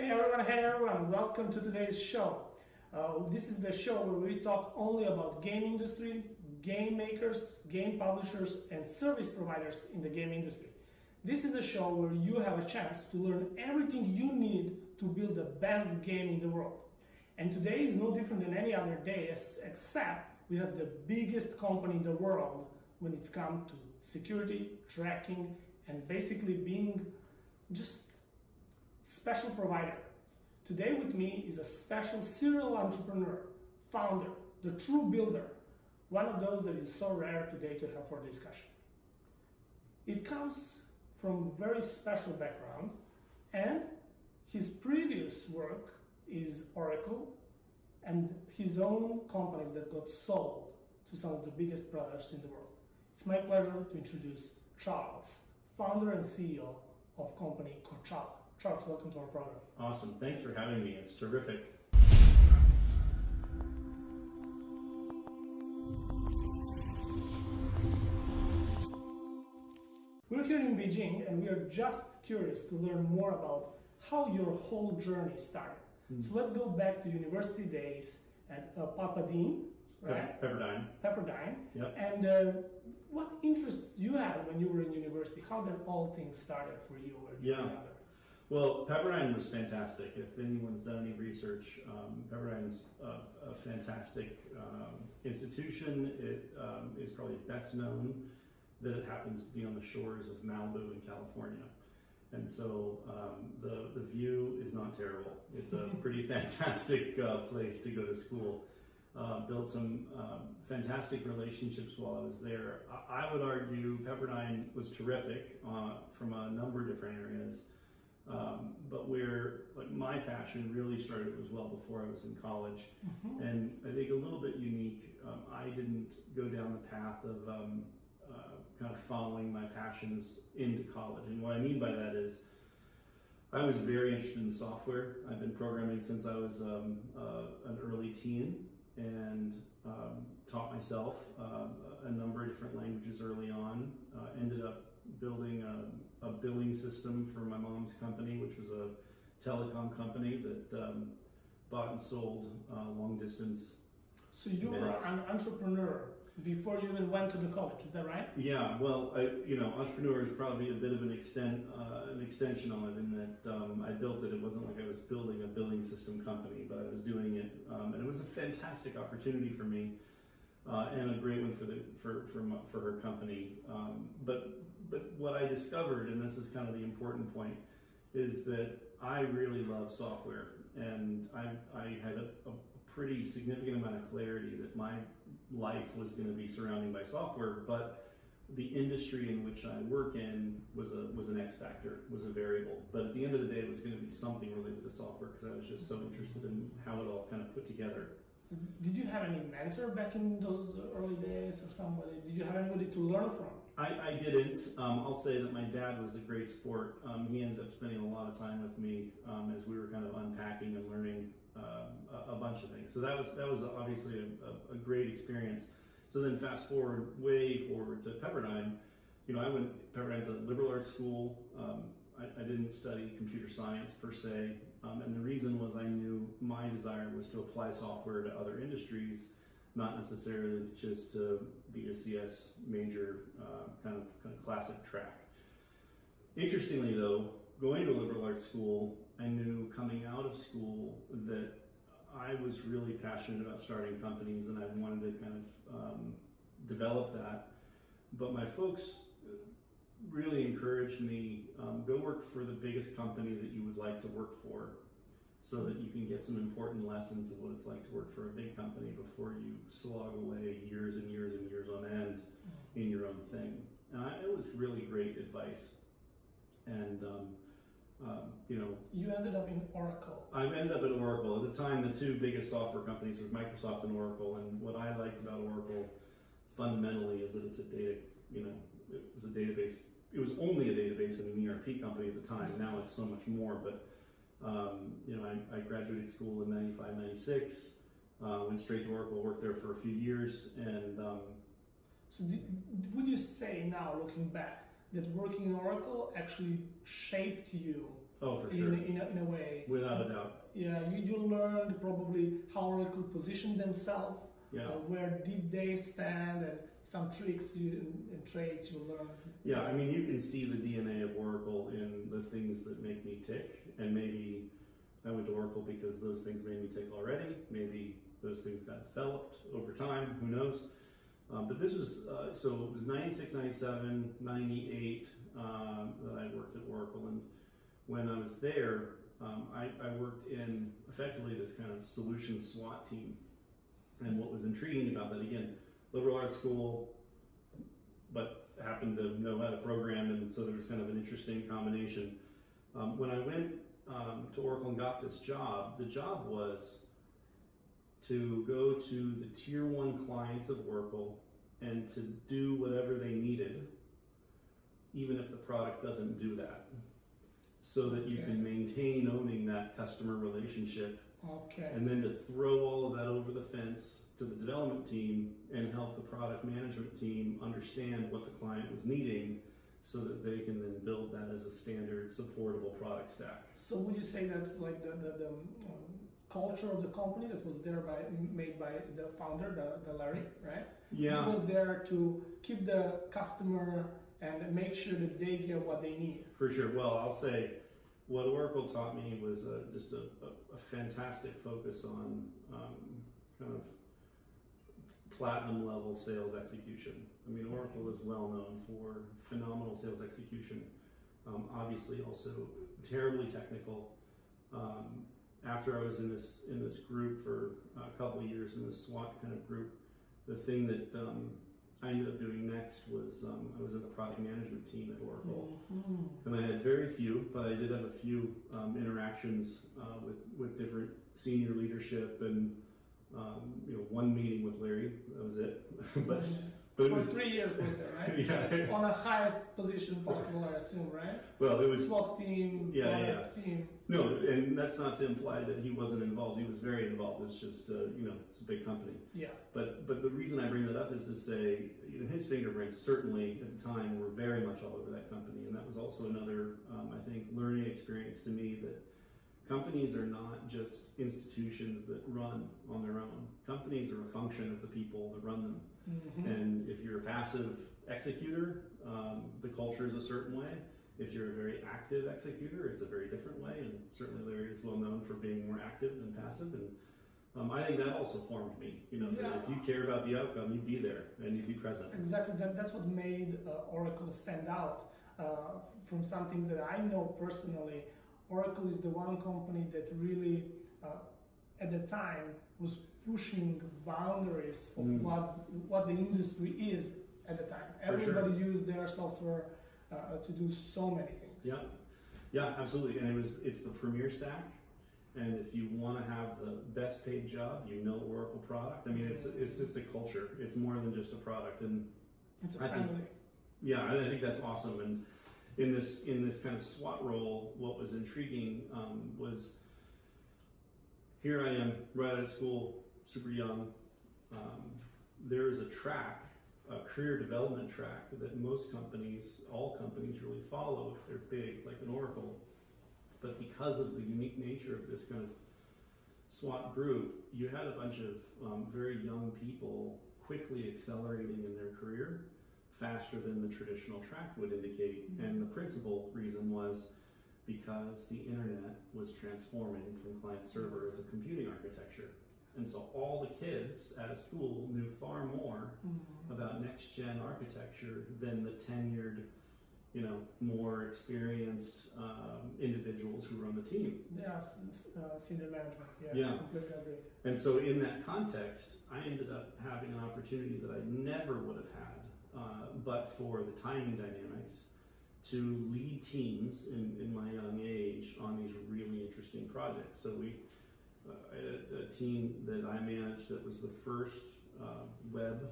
Hey everyone, hey everyone, welcome to today's show. Uh, this is the show where we talk only about game industry, game makers, game publishers, and service providers in the game industry. This is a show where you have a chance to learn everything you need to build the best game in the world. And today is no different than any other day, except we have the biggest company in the world when it's come to security, tracking, and basically being just special provider. Today with me is a special serial entrepreneur, founder, the true builder, one of those that is so rare today to have for discussion. It comes from very special background and his previous work is Oracle and his own companies that got sold to some of the biggest products in the world. It's my pleasure to introduce Charles, founder and CEO of company Kochava. Charles, welcome to our program. Awesome. Thanks for having me. It's terrific. We're here in Beijing and we are just curious to learn more about how your whole journey started. Mm. So let's go back to university days at uh, Papadine, right? Pepperdine. Pepperdine. Yep. And uh, what interests you had when you were in university? How did all things started for you? yeah. Well, Pepperdine was fantastic. If anyone's done any research, um, Pepperdine's a, a fantastic um, institution. It um, is probably best known that it happens to be on the shores of Malibu in California. And so um, the, the view is not terrible. It's a pretty fantastic uh, place to go to school. Uh, built some um, fantastic relationships while I was there. I, I would argue Pepperdine was terrific uh, from a number of different areas. Um, but where like my passion really started was well before I was in college, mm-hmm. and I think a little bit unique. Um, I didn't go down the path of um, uh, kind of following my passions into college, and what I mean by that is. I was very interested in software. I've been programming since I was um, uh, an early teen and um, taught myself uh, a number of different languages early on. Uh, ended up building a, a, billing system for my mom's company, which was a telecom company that um, bought and sold uh, long distance. So you were an entrepreneur before you even went to the college, is that right? Yeah, well, I, you know, entrepreneur is probably a bit of an extent, uh, an extension on it in that um, I built it. It wasn't like I was building a billing system company, but I was doing it, um, and it was a fantastic opportunity for me uh, and a great one for the for for, for her company. Um, but but what I discovered, and this is kind of the important point, is that I really love software, and I I had a, a pretty significant amount of clarity that my life was going to be surrounding by software, but the industry in which I work in was a was an X factor, was a variable. But at the end of the day, it was going to be something related to software because I was just so interested in how it all kind of put together. Did you have any mentor back in those early days or somebody? Did you have anybody to learn from? I, I didn't. Um, I'll say that my dad was a great sport. Um, he ended up spending a lot of time with me um, as we were kind of unpacking and learning um, a, a, bunch of things. So that was that was obviously a, a, a, great experience. So then fast forward, way forward to Pepperdine. You know, I went Pepperdine's a liberal arts school. Um, I, I, didn't study computer science per se, um, and the reason was I knew my desire was to apply software to other industries, not necessarily just to be a CS major, uh, kind, of, kind of classic track. Interestingly, though, going to a liberal arts school, I knew coming out of school that I was really passionate about starting companies, and I wanted to kind of um, develop that. But my folks really encouraged me um, go work for the biggest company that you would like to work for so that you can get some important lessons of what it's like to work for a big company before you slog away years and years and years on end in your own thing. And I, it was really great advice. And, um, um, you know. You ended up in Oracle. I ended up at Oracle. At the time, the two biggest software companies were Microsoft and Oracle. And what I liked about Oracle fundamentally is that it's a data, you know, it was a database. It was only a database in an ERP company at the time. Now it's so much more. But um, you know, I, I, graduated school in 95, 96, uh, went straight to Oracle, worked there for a few years, and. Um, so, did, would you say now, looking back, that working in Oracle actually shaped you oh, for sure. in, in, a, in a way without a doubt. Yeah, you, you learned probably how Oracle positioned themselves. Yeah. Uh, where did they stand, and some tricks you, and, and traits you learned. Yeah, I mean, you can see the DNA of Oracle in the things that make me tick, and maybe I went to Oracle because those things made me tick already. Maybe those things got developed over time, who knows? Um, but this was, uh, so it was 96, 97, 98 um, that I worked at Oracle, and when I was there, um, I, I worked in effectively this kind of solution SWAT team. And what was intriguing about that, again, liberal arts school, but happened to know how to program, and so there was kind of an interesting combination. Um, when I went um, to Oracle and got this job, the job was to go to the tier one clients of Oracle and to do whatever they needed, even if the product doesn't do that, so that you Okay. can maintain owning that customer relationship Okay. and then to throw all of that over the fence to the development team and help the product management team understand what the client was needing so that they can then build that as a standard supportable product stack. So would you say that's like the, the, the um, culture of the company that was there by made by the founder, the, the Larry, right? Yeah. He was there to keep the customer and make sure that they get what they need. for sure. Well, I'll say what Oracle taught me was uh, just a, a, a fantastic focus on um, kind of platinum level sales execution. I mean, Oracle is well known for phenomenal sales execution. Um, obviously, also terribly technical. Um, after I was in this in this group for a couple of years in this SWAT kind of group, the thing that um, I ended up doing next was um, I was in the product management team at Oracle. Mhm. And I had very few, but I did have a few um, interactions uh, with with different senior leadership and um, you know one meeting with Larry. That was it. but but it For was three years with right? Yeah. On the highest position possible, I assume, right? well, it was SWAT team, Yeah, yeah, team. no, and that's not to imply that he wasn't involved. He was very involved. It's just uh, you know it's a big company. Yeah. But but the reason I bring that up is to say you know, his fingerprints certainly at the time were very much all over that company, and that was also another um, I think learning experience to me that companies are not just institutions that run on their own. Companies are a function of the people that run them, Mhm. and if you're a passive executor, um, the culture is a certain way. If you're a very active executor, it's a very different way, and certainly Larry is well known for being more active than passive, and um, I think that also formed me. You know, Yeah. if you care about the outcome, you'd be there and you'd be present. Exactly. That, that's what made uh, Oracle stand out uh, from some things that I know personally. Oracle is the one company that really, uh, at the time, was pushing boundaries of Mm. what what the industry is at the time. For sure. Everybody used their software uh, to do so many things. Yeah, yeah, absolutely. And it was it's the premier stack. And if you want to have the best paid job, you know Oracle product. I mean, it's it's just a culture. It's more than just a product. And It's a I think- Yeah, I think that's awesome. And in this in this kind of SWAT role, what was intriguing um, was here I am right out of school, super young. Um, there is a track, a career development track that most companies, all companies, really follow if they're big, like an Oracle. But because of the unique nature of this kind of SWAT group, you had a bunch of um, very young people quickly accelerating in their career faster than the traditional track would indicate. And the principal reason was because the internet was transforming from client server as a computing architecture. And so all the kids at a school knew far more Mhm. about next gen architecture than the tenured, you know, more experienced um, individuals who run the team. Yeah, uh, senior management. Yeah, Yeah. And so, in that context, I ended up having an opportunity that I never would have had, uh, but for the timing dynamics, to lead teams in, in my young age on these really interesting projects. So, we uh, a, a team that I managed that was the first uh, web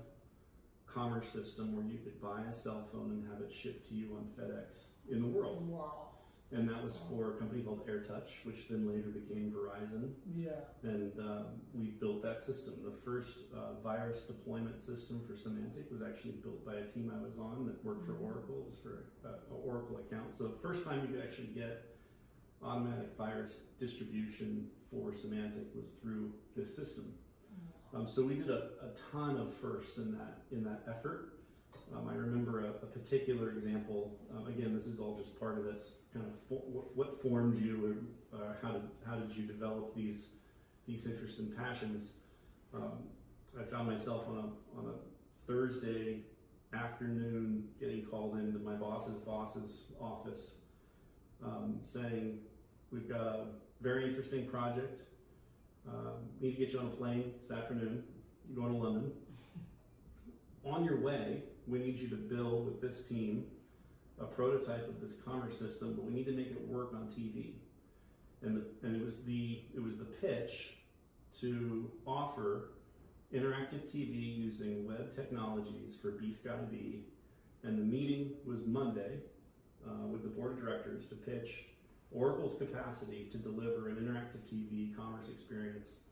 commerce system where you could buy a cell phone and have it shipped to you on FedEx in the world. Wow. And that was for a company called AirTouch, which then later became Verizon Yeah. and um, we built that system. The first uh, virus deployment system for Symantec was actually built by a team I was on that worked for Oracle. It was for uh, an Oracle account. So the first time you could actually get automatic virus distribution for Symantec was through this system. Um, so we did a, a ton of firsts in that in that effort. Um, I remember a, a particular example. Um, again, this is all just part of this kind of fo- what, what formed you, or uh, how did how did you develop these these interests and passions? Um, I found myself on a on a Thursday afternoon getting called into my boss's boss's office, um, saying, "We've got a very interesting project. Um, need to get you on a plane this afternoon. You're going to London. On your way, we need you to build with this team a prototype of this commerce system, but we need to make it work on TV. And, the, and it was the it was the pitch to offer interactive TV using web technologies for B Sky B. And the meeting was Monday uh, with the board of directors to pitch Oracle's capacity to deliver an interactive TV commerce experience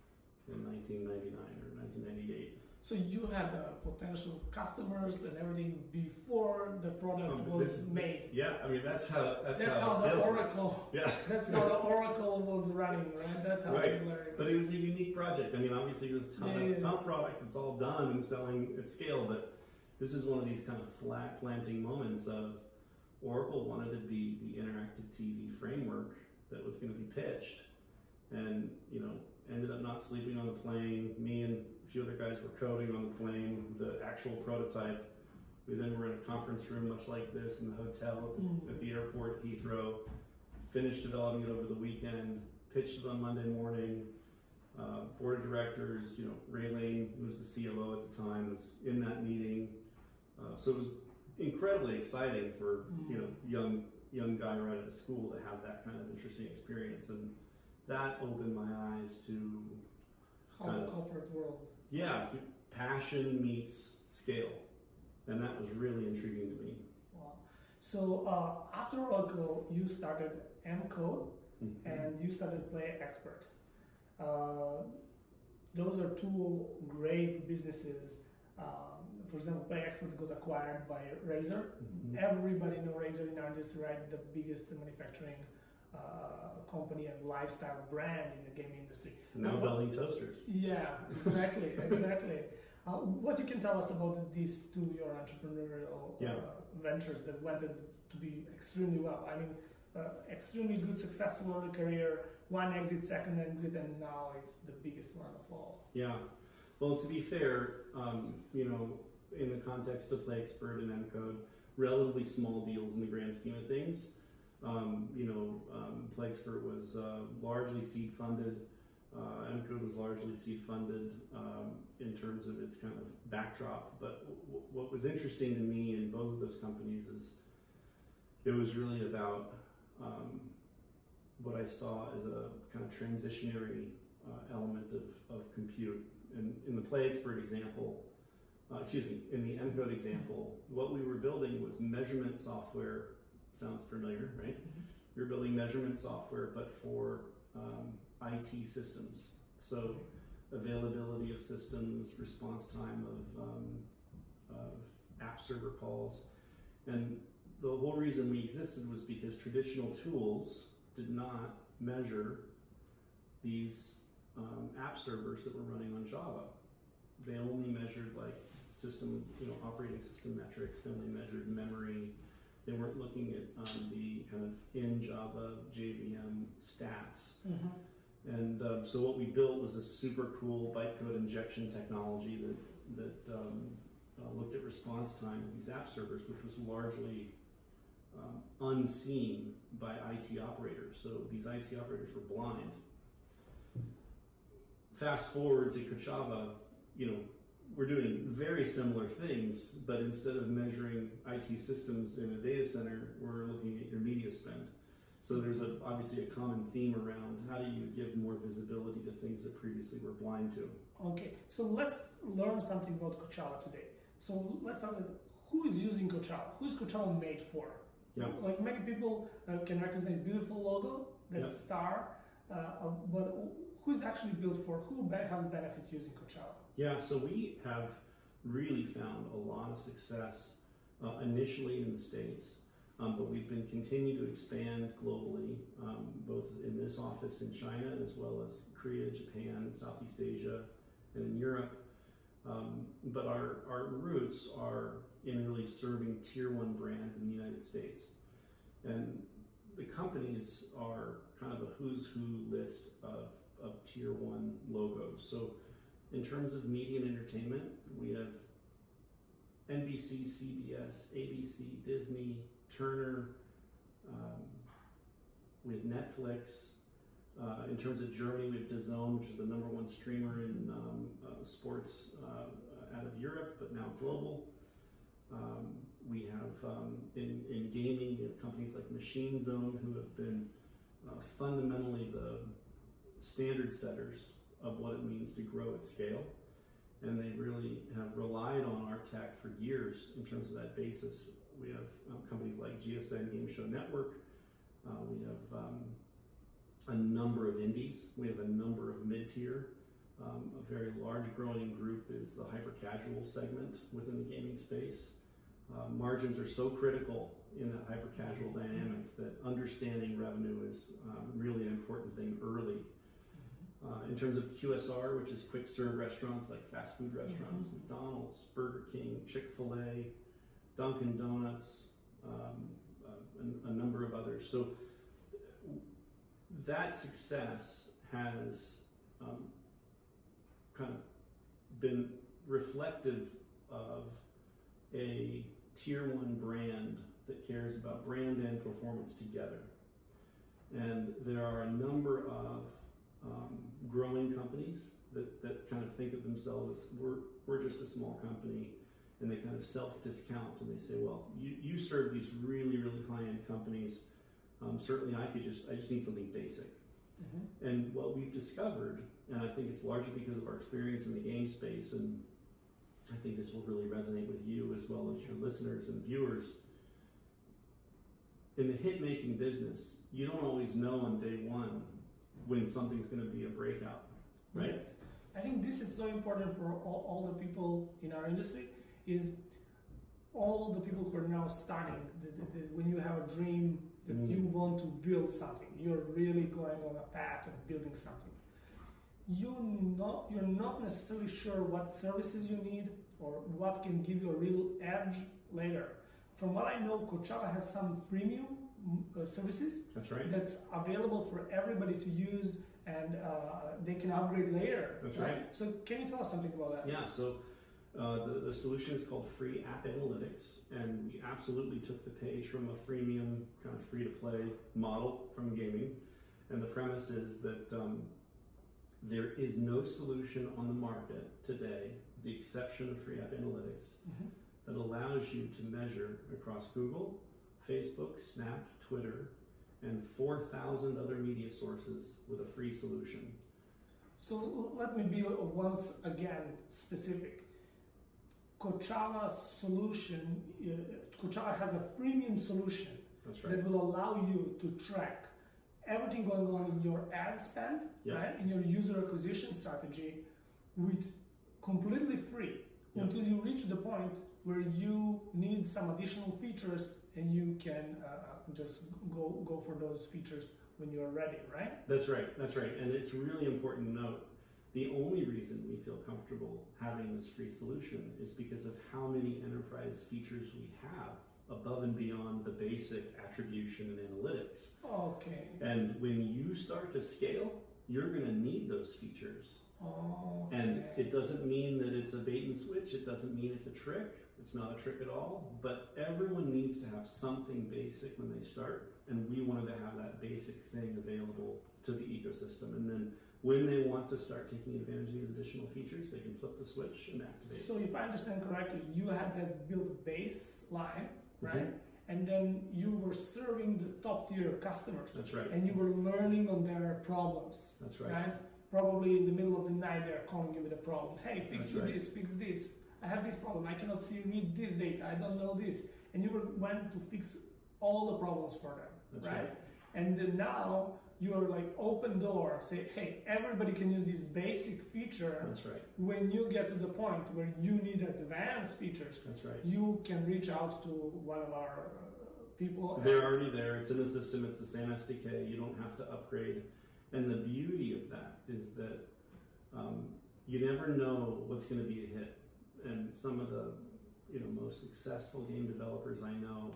in 1999 or 1998. So you had uh, potential customers and everything before the product Um, was this- made. Yeah, I mean that's how that's, That's how, how the. Oracle. Yeah, That's how the Oracle was running, right? That's how Right. but it was a unique project. I mean, obviously it was a ton, Yeah, of, yeah. ton product. It's all done and selling at scale, but this is one of these kind of flat planting moments of Oracle wanted to be the interactive TV framework that was going to be pitched, and you know ended up not sleeping on the plane. Me and a few other guys were coding on the plane the actual prototype. We then were in a conference room much like this in the hotel at the, Mm. at the airport Heathrow. Finished developing it over the weekend. Pitched it on Monday morning. Uh, board of directors, you know, Ray Lane, who was the CLO at the time, was in that meeting. Uh, so it was incredibly exciting for you know young young guy right out of school to have that kind of interesting experience, and that opened my eyes to how the corporate world. yeah, passion meets scale, and that was really intriguing to me. Wow. So uh, after Oracle, you started M-Code and you started PlayXpert. Uh, those are two great businesses. Um, for example, PlayXpert got acquired by Razer. Mhm. Everybody know Razer in our industry, right? The biggest manufacturing uh, company and lifestyle brand in the gaming industry. Now building toasters. Yeah, exactly, exactly. Uh, what you can tell us about these two your entrepreneurial Yeah. uh, ventures that went to be extremely well? I mean, uh, extremely good, successful early career, one exit, second exit, and now it's the biggest one of all. Yeah. Well, to be fair, um, you know, in the context of PlayXpert and Encode, relatively small deals in the grand scheme of things. Um, you know, um, was uh, largely seed funded. Uh, Encode was largely seed funded um, in terms of its kind of backdrop. But what was interesting to me in both of those companies is it was really about um, what I saw as a kind of transitionary uh, element of, of compute. And in the PlayXpert example, uh, excuse me, in the Encode example, what we were building was measurement software. Sounds familiar, right? You're building measurement software, but for um, IT systems. So availability of systems, response time of, um, of app server calls. And the whole reason we existed was because traditional tools did not measure these um, app servers that were running on Java. They only measured like system, you know, operating system metrics. then They only measured memory. They weren't looking at um, the kind of in Java JVM stats. Mm-hmm. And um, so what we built was a super cool bytecode injection technology that that um, uh, looked at response time of these app servers, which was largely um, unseen by IT operators. So these IT operators were blind. Fast forward to Kochava, you know, we're doing very similar things, but instead of measuring IT systems in a data center, we're looking at your media spend. So there's a, obviously a common theme around how do you give more visibility to things that previously were blind to. Okay, so let's learn something about Kochava today. So let's start with who is using Kochava? Who is Kochava made for? Yeah. Like many people uh, can recognize a beautiful logo, that Yeah. star, uh, uh, but who's actually built for? Who have benefit using Kochava? Yeah, so we have really found a lot of success uh, initially in the States. Um, but we've been continuing to expand globally, um, both in this office in China as well as Korea, Japan, Southeast Asia, and in Europe. Um, but our, our roots are in really serving tier one brands in the United States. And the companies are kind of a who's who list of, of tier one logos. So in terms of media and entertainment, we have NBC, CBS, ABC, Disney, Turner, um, we have Netflix. Uh, in terms of Germany, we have DAZN, which is the number one streamer in um, uh, sports uh, out of Europe, but now global. Um, we have um, in, in gaming, we have companies like Machine Zone who have been uh, fundamentally the standard setters of what it means to grow at scale. And they really have relied on our tech for years in terms of that basis. We have um, companies like GSN Game Show Network. Uh, we have um, a number of indies. We have a number of mid-tier. Um, a very large growing group is the hyper-casual segment within the gaming space. Uh, margins are so critical in that hyper-casual dynamic that understanding revenue is um, really an important thing early. Uh, in terms of QSR, which is quick serve restaurants like fast food restaurants, McDonald's, Burger King, Chick fil A, Dunkin' Donuts, um, uh, a, a number of others. So that success has um, kind of been reflective of a tier one brand that cares about brand and performance together. And there are a number of um, growing companies that, that kind of think of themselves as we're, we're just a small company and they kind of self discount and they say, well, you, you serve these really, really high end companies. Um, certainly, I could just, I just need something basic. Mhm. And what we've discovered, and I think it's largely because of our experience in the game space, and I think this will really resonate with you as well as your listeners and viewers. In the hit making business, you don't always know on day one when something's going to be a breakout, right? Yes. I think this is so important for all, all the people in our industry is all the people who are now starting the, the, the, when you have a dream that Mm. you want to build something you're really going on a path of building something you not you're not necessarily sure what services you need or what can give you a real edge later from what i know Kochava has some freemium uh, services That's right. that's available for everybody to use and uh, they can upgrade later. That's right. So can you tell us something about that? Yeah, so uh, the, the solution is called Free App Analytics, and we absolutely took the page from a freemium, kind of free to play model from gaming. And the premise is that um, there is no solution on the market today, the exception of Free App Analytics, Mhm. that allows you to measure across Google, Facebook, Snap, Twitter, and 4,000 other media sources with a free solution. So let me be uh, once again specific. Kochava solution, uh, Kochava has a freemium solution right. that will allow you to track everything going on in your ad spend, Yeah. right, in your user acquisition strategy, with completely free Yeah. until you reach the point where you need some additional features and you can uh, just go go for those features when you're ready, right? That's right. That's right. And it's really important to note the only reason we feel comfortable having this free solution is because of how many enterprise features we have above and beyond the basic attribution and analytics. Okay. And when you start to scale, you're going to need those features. Okay. And it doesn't mean that it's a bait and switch. It doesn't mean it's a trick. It's not a trick at all. But everyone needs to have something basic when they start. And we wanted to have that basic thing available to the ecosystem. And then when they want to start taking advantage of these additional features, they can flip the switch and activate. So if I understand correctly, you had that built baseline, right? Mhm. And then you were serving the top tier customers. That's right. And you were learning on their problems, That's right. right? Probably in the middle of the night, they're calling you with a problem. Hey, fix right. this, fix this. I have this problem. I cannot see read this data. I don't know this. And you were went to fix all the problems for them, That's right? right. And then now you're like open door. Say, hey, everybody can use this basic feature. That's right. When you get to the point where you need advanced features, That's right. you can reach out to one of our uh, people. They're already there. It's in the system. It's the same SDK. You don't have to upgrade. And the beauty of that is that um, you never know what's going to be a hit. And some of the you know most successful game developers I know,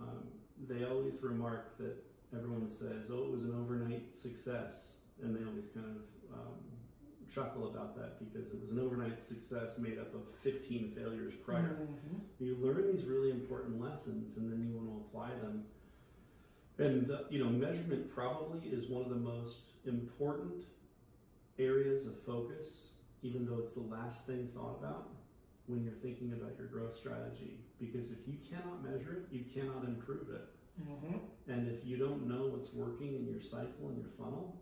um, they always remark that everyone says, "Oh, it was an overnight success," and they always kind of um, chuckle about that because it was an overnight success made up of 15 failures prior. Mhm. You learn these really important lessons, and then you want to apply them. And uh, you know, measurement probably is one of the most important areas of focus, even though it's the last thing thought about when you're thinking about your growth strategy. Because if you cannot measure it, you cannot improve it. Mhm. And if you don't know what's working in your cycle and your funnel,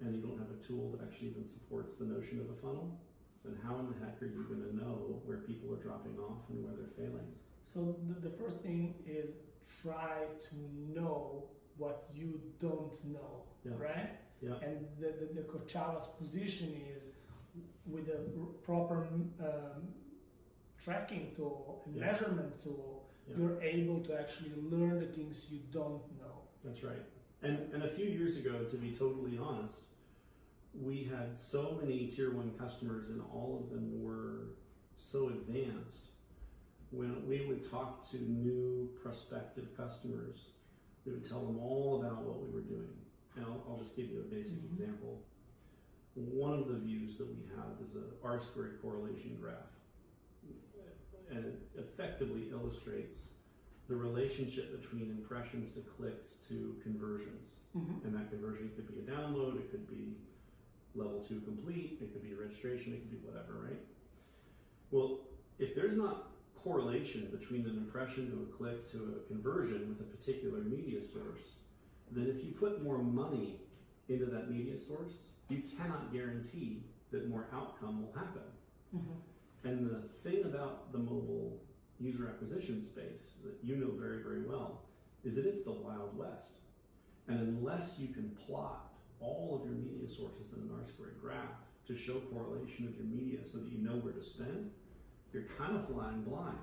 and you don't have a tool that actually even supports the notion of a funnel, then how in the heck are you going to know where people are dropping off and where they're failing? So the, the first thing is try to know what you don't know, Yeah. right? Yeah. And the, the, the position is with a proper um, tracking tool and Yeah. measurement tool, Yeah. you're able to actually learn the things you don't know. That's right. And and a few years ago, to be totally honest, we had so many tier one customers, and all of them were so advanced. When we would talk to new prospective customers, we would tell them all about what we were doing. And I'll, I'll just give you a basic Mhm. example. One of the views that we have is an R squared correlation graph, and it effectively illustrates the relationship between impressions to clicks to conversions. Mm-hmm. And that conversion could be a download, it could be level two complete, it could be a registration, it could be whatever, right? Well, if there's not correlation between an impression to a click to a conversion with a particular media source, then if you put more money into that media source, you cannot guarantee that more outcome will happen. Mm-hmm. And the thing about the mobile user acquisition space that you know very, very well is that it's the Wild West. And unless you can plot all of your media sources in an R squared graph to show correlation of your media so that you know where to spend, you're kind of flying blind.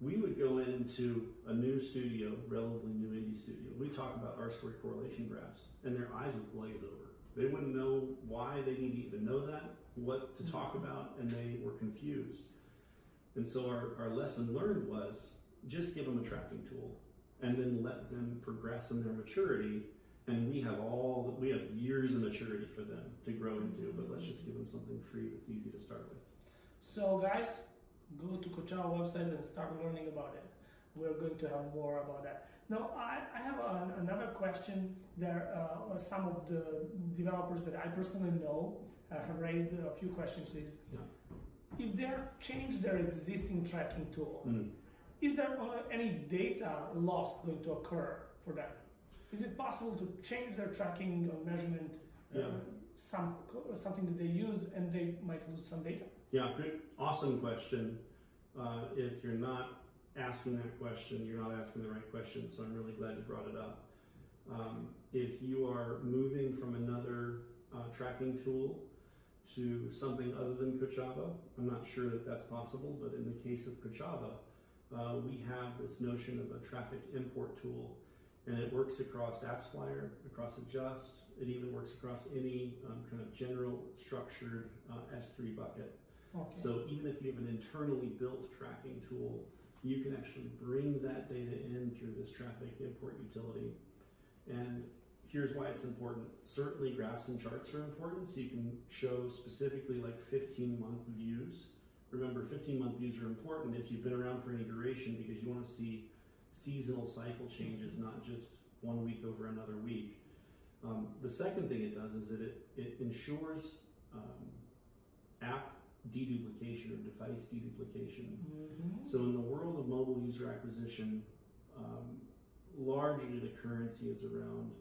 We would go into a new studio, relatively new indie studio. We talk about R squared correlation graphs, and their eyes would glaze over. They wouldn't know why they need to even know that, what to talk about, and they were confused. And so our, our lesson learned was just give them a tracking tool and then let them progress in their maturity. And we have all we have years of maturity for them to grow into, but let's just give them something free that's easy to start with. So guys, go to Kochava website and start learning about it. We're going to have more about that. Now, I, I have an, another question. There, uh, some of the developers that I personally know uh, have raised a few questions. Is Yeah. if they change their existing tracking tool, Mm. is there any data loss going to occur for them? Is it possible to change their tracking or measurement, uh, Yeah. some something that they use, and they might lose some data? Yeah, good, awesome question. Uh, if you're not asking that question, you're not asking the right question, so I'm really glad you brought it up. Um, if you are moving from another uh, tracking tool to something other than Kochava, I'm not sure that that's possible, but in the case of Kochava, uh, we have this notion of a traffic import tool, and it works across AppsFlyer, across Adjust, it even works across any um, kind of general structured uh, S3 bucket. Okay. So even if you have an internally built tracking tool, you can actually bring that data in through this traffic import utility. And here's why it's important. Certainly graphs and charts are important, so you can show specifically like 15 month views. Remember, 15 month views are important if you've been around for any duration because you want to see seasonal cycle changes, not just one week over another week. Um, the second thing it does is that it, it ensures um, app deduplication or device deduplication. Mhm. So in the world of mobile user acquisition, um, largely the currency is around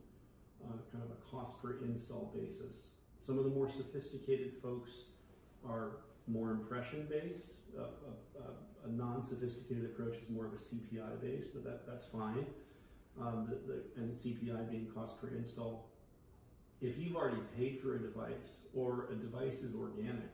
uh, kind of a cost per install basis. Some of the more sophisticated folks are more impression based. Uh, a, a, a non-sophisticated approach is more of a CPI based, but that, that's fine. Um, the, the, and CPI being cost per install. If you've already paid for a device or a device is organic,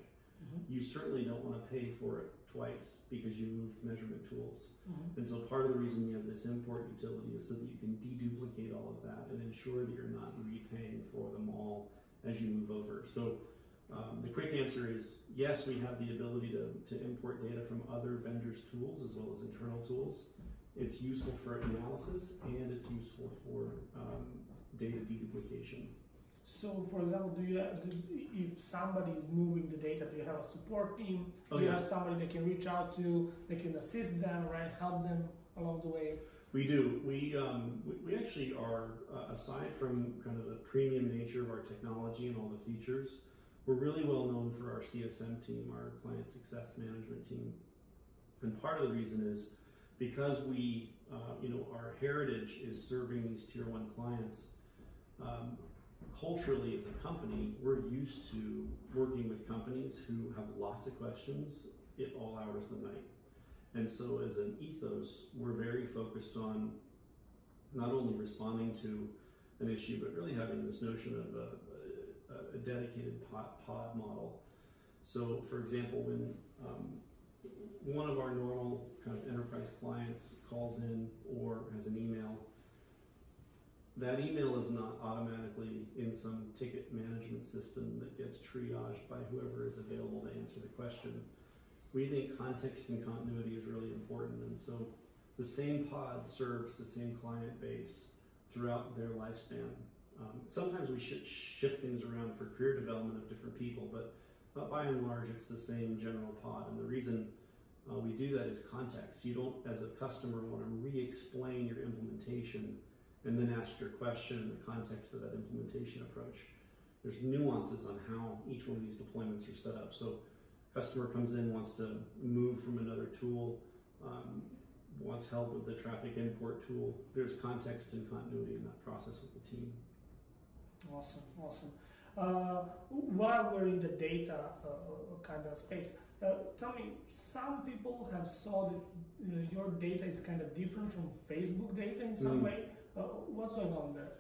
Mhm. you certainly don't want to pay for it twice because you moved measurement tools. Mhm. And so part of the reason we have this import utility is so that you can deduplicate all of that and ensure that you're not repaying for them all as you move over. So um, the quick answer is yes, we have the ability to, to import data from other vendors' tools as well as internal tools. It's useful for analysis and it's useful for um, data deduplication. So, for example, do you have, do, if somebody is moving the data, do you have a support team? Oh, do you yeah. have somebody they can reach out to, they can assist them, right? Help them along the way. We do. We, um, we, we actually are, uh, aside from kind of the premium nature of our technology and all the features, we're really well known for our CSM team, our client success management team. And part of the reason is because we, uh, you know, our heritage is serving these tier one clients. Um, culturally, as a company, we're used to working with companies who have lots of questions at all hours of the night. And so, as an ethos, we're very focused on not only responding to an issue, but really having this notion of a, a, a dedicated pod, pod model. So, for example, when um, one of our normal kind of enterprise clients calls in or has an email, that email is not automatically in some ticket management system that gets triaged by whoever is available to answer the question we think context and continuity is really important. And so the same pod serves the same client base throughout their lifespan. Um, sometimes we should shift things around for career development of different people, but uh, by and large, it's the same general pod. And the reason uh, we do that is context. You don't, as a customer, want to re explain your implementation and then ask your question in the context of that implementation approach. There's nuances on how each one of these deployments are set up. So customer comes in, wants to move from another tool, um, wants help with the traffic import tool. There's context and continuity in that process with the team. Awesome, awesome. Uh, while we're in the data uh, kind of space, uh, tell me, some people have saw that uh, your data is kind of different from Facebook data in some Mm. way. Uh, what's going on there?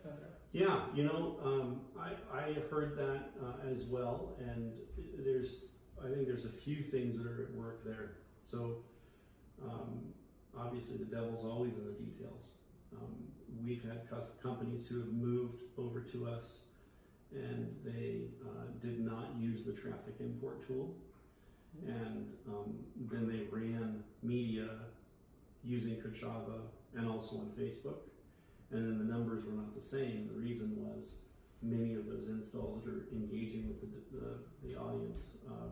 Yeah, you know, um, I, I have heard that uh, as well, and there's, I think there's a few things that are at work there. So, um, obviously, the devil's always in the details. Um, we've had cus- companies who have moved over to us and they uh, did not use the traffic import tool, and um, then they ran media using Kochava and also on Facebook and then the numbers were not the same. The reason was many of those installs that are engaging with the, the, the audience, um,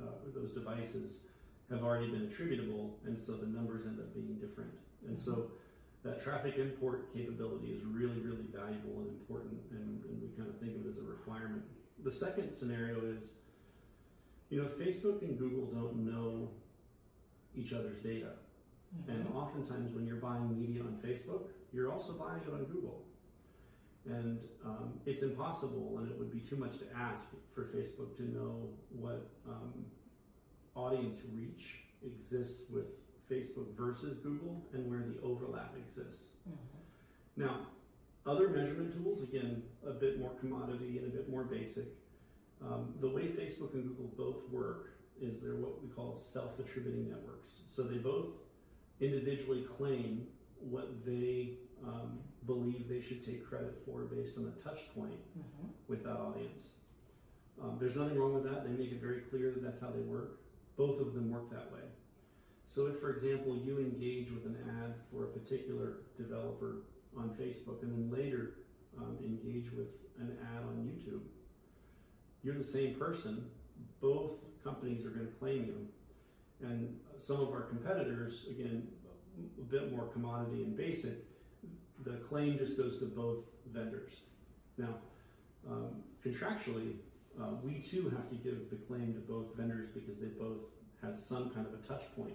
uh, with those devices, have already been attributable, and so the numbers end up being different. And so that traffic import capability is really, really valuable and important, and, and we kind of think of it as a requirement. The second scenario is, you know, Facebook and Google don't know each other's data. And Mhm. oftentimes, when you're buying media on Facebook, you're also buying it on Google. And um, it's impossible, and it would be too much to ask for Facebook to know what um, audience reach exists with Facebook versus Google and where the overlap exists. Mhm. Now, other measurement tools, again, a bit more commodity and a bit more basic. Um, the way Facebook and Google both work is they're what we call self attributing networks. So they both individually claim what they um, believe they should take credit for based on a touch point Mhm. with that audience. Um, there's nothing wrong with that. They make it very clear that that's how they work. Both of them work that way. So, if, for example, you engage with an ad for a particular developer on Facebook and then later um, engage with an ad on YouTube, you're the same person. Both companies are going to claim you. And some of our competitors, again, a bit more commodity and basic, the claim just goes to both vendors. Now, um, contractually, uh, we too have to give the claim to both vendors because they both had some kind of a touch point.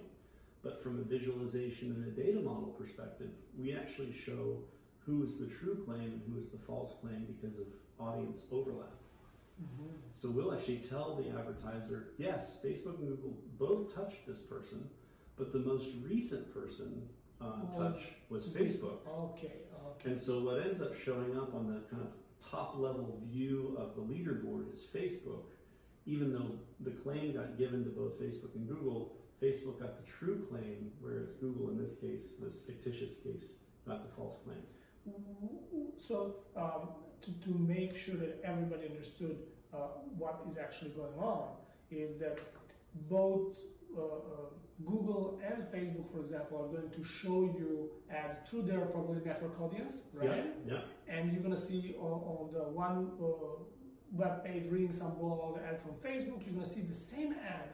But from a visualization and a data model perspective, we actually show who is the true claim and who is the false claim because of audience overlap. Mhm. So we'll actually tell the advertiser, yes, Facebook and Google both touched this person, but the most recent person uh, Was- touch was Facebook. Okay, okay. And so what ends up showing up on the kind of top level view of the leaderboard is Facebook, even though the claim got given to both Facebook and Google, Facebook got the true claim, whereas Google, in this case, this fictitious case, got the false claim. So um, to, to make sure that everybody understood uh, what is actually going on is that both uh, uh, Google and Facebook, for example, are going to show you ads through their probably network audience, right? Yeah, yeah. And you're gonna see on, on the one uh, web page reading some blog ad from Facebook, you're gonna see the same ad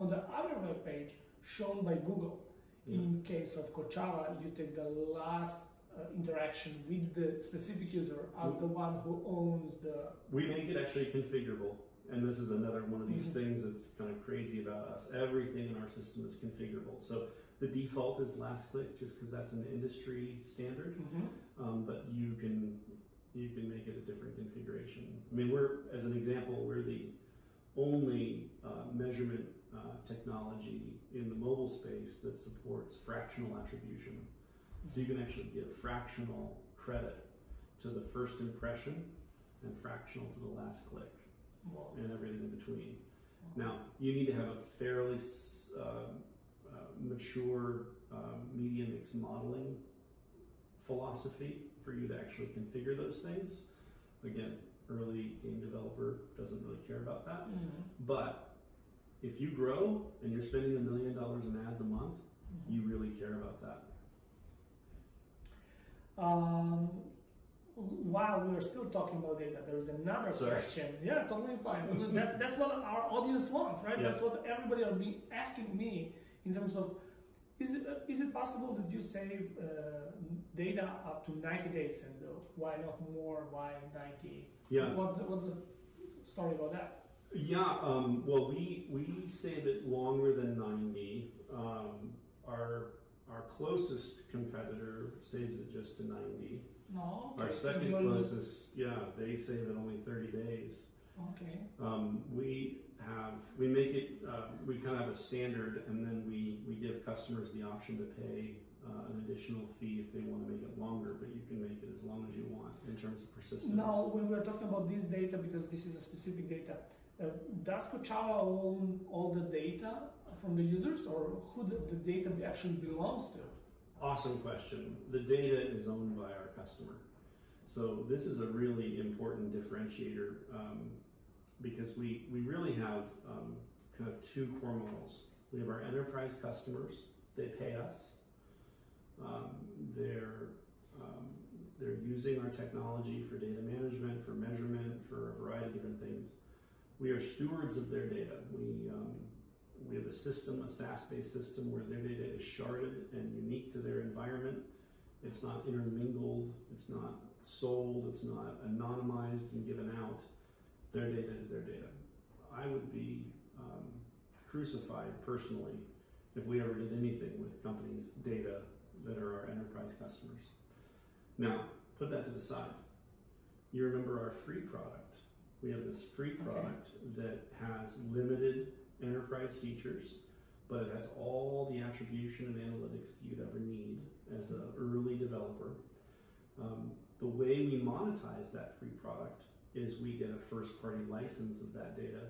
on the other web page shown by Google. Yeah. In case of Kochava, you take the last uh, interaction with the specific user as the one who owns the. We make it actually configurable. And this is another one of these Mhm. things that's kind of crazy about us. Everything in our system is configurable. So the default is last click just because that's an industry standard. Um, but you can you can make it a different configuration. I mean, we're as an example, we're the only uh, measurement uh, technology in the mobile space that supports fractional attribution. So you can actually give fractional credit to the first impression and fractional to the last click and everything in between. Now, you need to have a fairly uh, uh, mature um, media mix modeling philosophy for you to actually configure those things. Again, early game developer doesn't really care about that. But if you grow and you're spending a million dollars in ads a month, you really care about that. Um, while we are still talking about data, there is another Sorry. question. Yeah, totally fine. that's, that's what our audience wants, right? Yeah. That's what everybody are be asking me in terms of is it, uh, is it possible that you save uh, data up to 90 days and uh, why not more? Why 90? Yeah. What's the, what's the story about that? Yeah, um, well, we, we save it longer than 90. Um, our, our closest competitor saves it just to 90. No. Our okay, so second closest, yeah, they save it only 30 days. Okay. Um, we have, we make it, uh, we kind of have a standard and then we, we give customers the option to pay uh, an additional fee if they want to make it longer, but you can make it as long as you want in terms of persistence. Now, when we're talking about this data, because this is a specific data, uh, does Kochava own all the data from the users, or who does the data actually belongs to? Awesome question. The data is owned by our customer. So this is a really important differentiator um, because we, we really have um, kind of two core models. We have our enterprise customers, they pay us. Um, they're, um, they're using our technology for data management, for measurement, for a variety of different things. We are stewards of their data. We, um, we have a system, a SaaS-based system where their data is sharded and unique to their environment. It's not intermingled, it's not sold, it's not anonymized and given out. Their data is their data. I would be um, crucified personally if we ever did anything with companies' data that are our enterprise customers. Now, put that to the side. You remember our free product. We have this free Okay. product that has limited enterprise features, but it has all the attribution and analytics that you'd ever need as an early developer. Um, the way we monetize that free product is we get a first party license of that data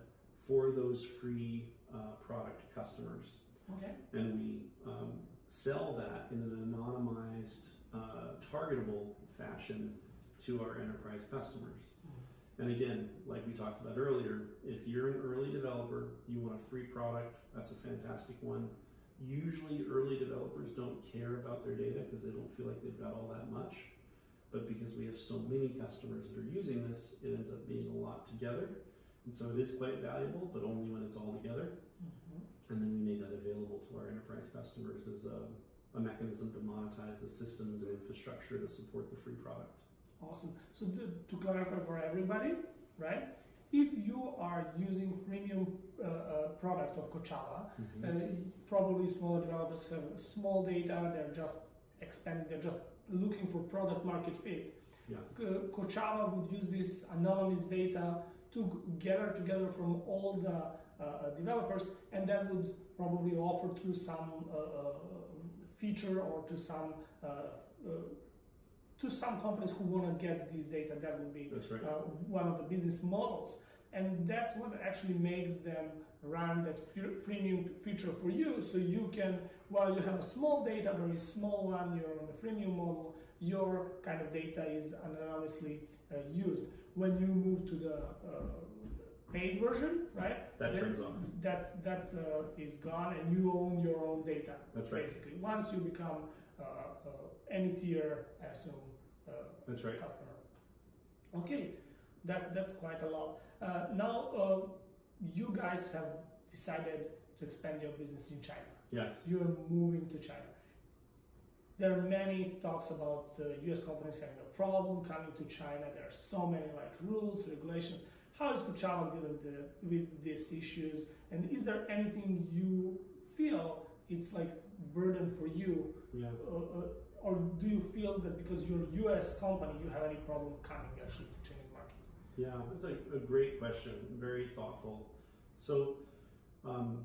for those free uh, product customers Okay. and we um, sell that in an anonymized, uh, targetable fashion to our enterprise customers. And again, like we talked about earlier, if you're an early developer, you want a free product, that's a fantastic one. Usually, early developers don't care about their data because they don't feel like they've got all that much. But because we have so many customers that are using this, it ends up being a lot together. And so it is quite valuable, but only when it's all together. Mhm. And then we made that available to our enterprise customers as a, a mechanism to monetize the systems and infrastructure to support the free product. Awesome. So to, to clarify for everybody, right? If you are using freemium uh, uh, product of Kochava, uh, probably smaller developers have small data. They're just expanding. They're just looking for product market fit. Yeah. Co- Kochava would use this anonymous data to gather together from all the uh, uh, developers, and that would probably offer through some uh, uh, feature or to some uh, uh, to some companies who want to get these data. That would be right. uh, one of the business models. and that's what actually makes them run that freemium feature for you. So you can, while you have a small data, very small one, you're on the freemium model, your kind of data is anonymously uh, used. When you move to the uh, paid version, right? That turns off. That that uh, is gone, and you own your own data. That's right. Basically, once you become any tier, assume, uh, That's right. customer. Okay, that that's quite a lot. Uh, now, uh, you guys have decided to expand your business in China. Yes. You're moving to China. There are many talks about uh, U.S. companies having a problem coming to China. There are so many like rules, regulations. How is Kochava dealing the, with these issues? And is there anything you feel it's like burden for you Yeah. uh, uh, or do you feel that because you're a U.S. company, you have any problem coming actually to Chinese market? Yeah, that's a, a great question. Very thoughtful. So, um,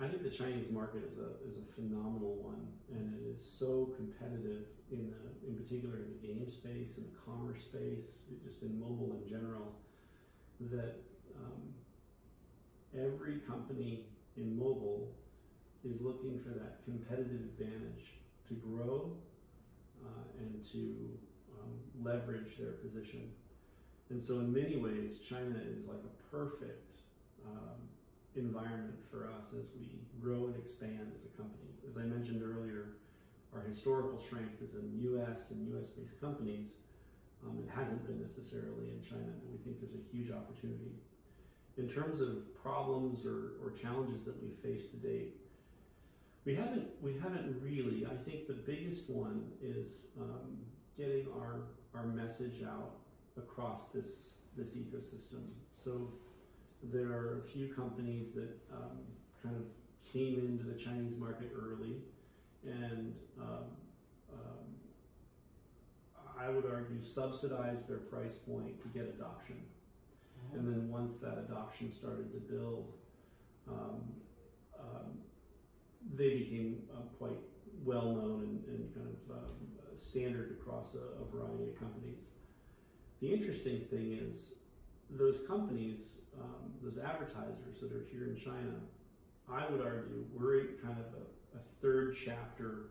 I think the Chinese market is a is a phenomenal one, and it is so competitive in the in particular in the game space, in the commerce space, just in mobile in general, that um, every company in mobile is looking for that competitive advantage to grow uh, and to um, leverage their position. And so, in many ways, China is like a perfect um, environment for us as we grow and expand as a company. As I mentioned earlier, our historical strength is in US and US based companies. Um, it hasn't been necessarily in China, and we think there's a huge opportunity. In terms of problems or, or challenges that we've faced to date, we haven't we haven't really. I think the biggest one is um, getting our our message out across this this ecosystem. So there are a few companies that um, kind of came into the Chinese market early, and um, um, I would argue subsidized their price point to get adoption. And then once that adoption started to build, um, um, they became uh, quite well known and, and kind of um, standard across a, a variety of companies. The interesting thing is, those companies, um, those advertisers that are here in China, I would argue we're in kind of a, a third chapter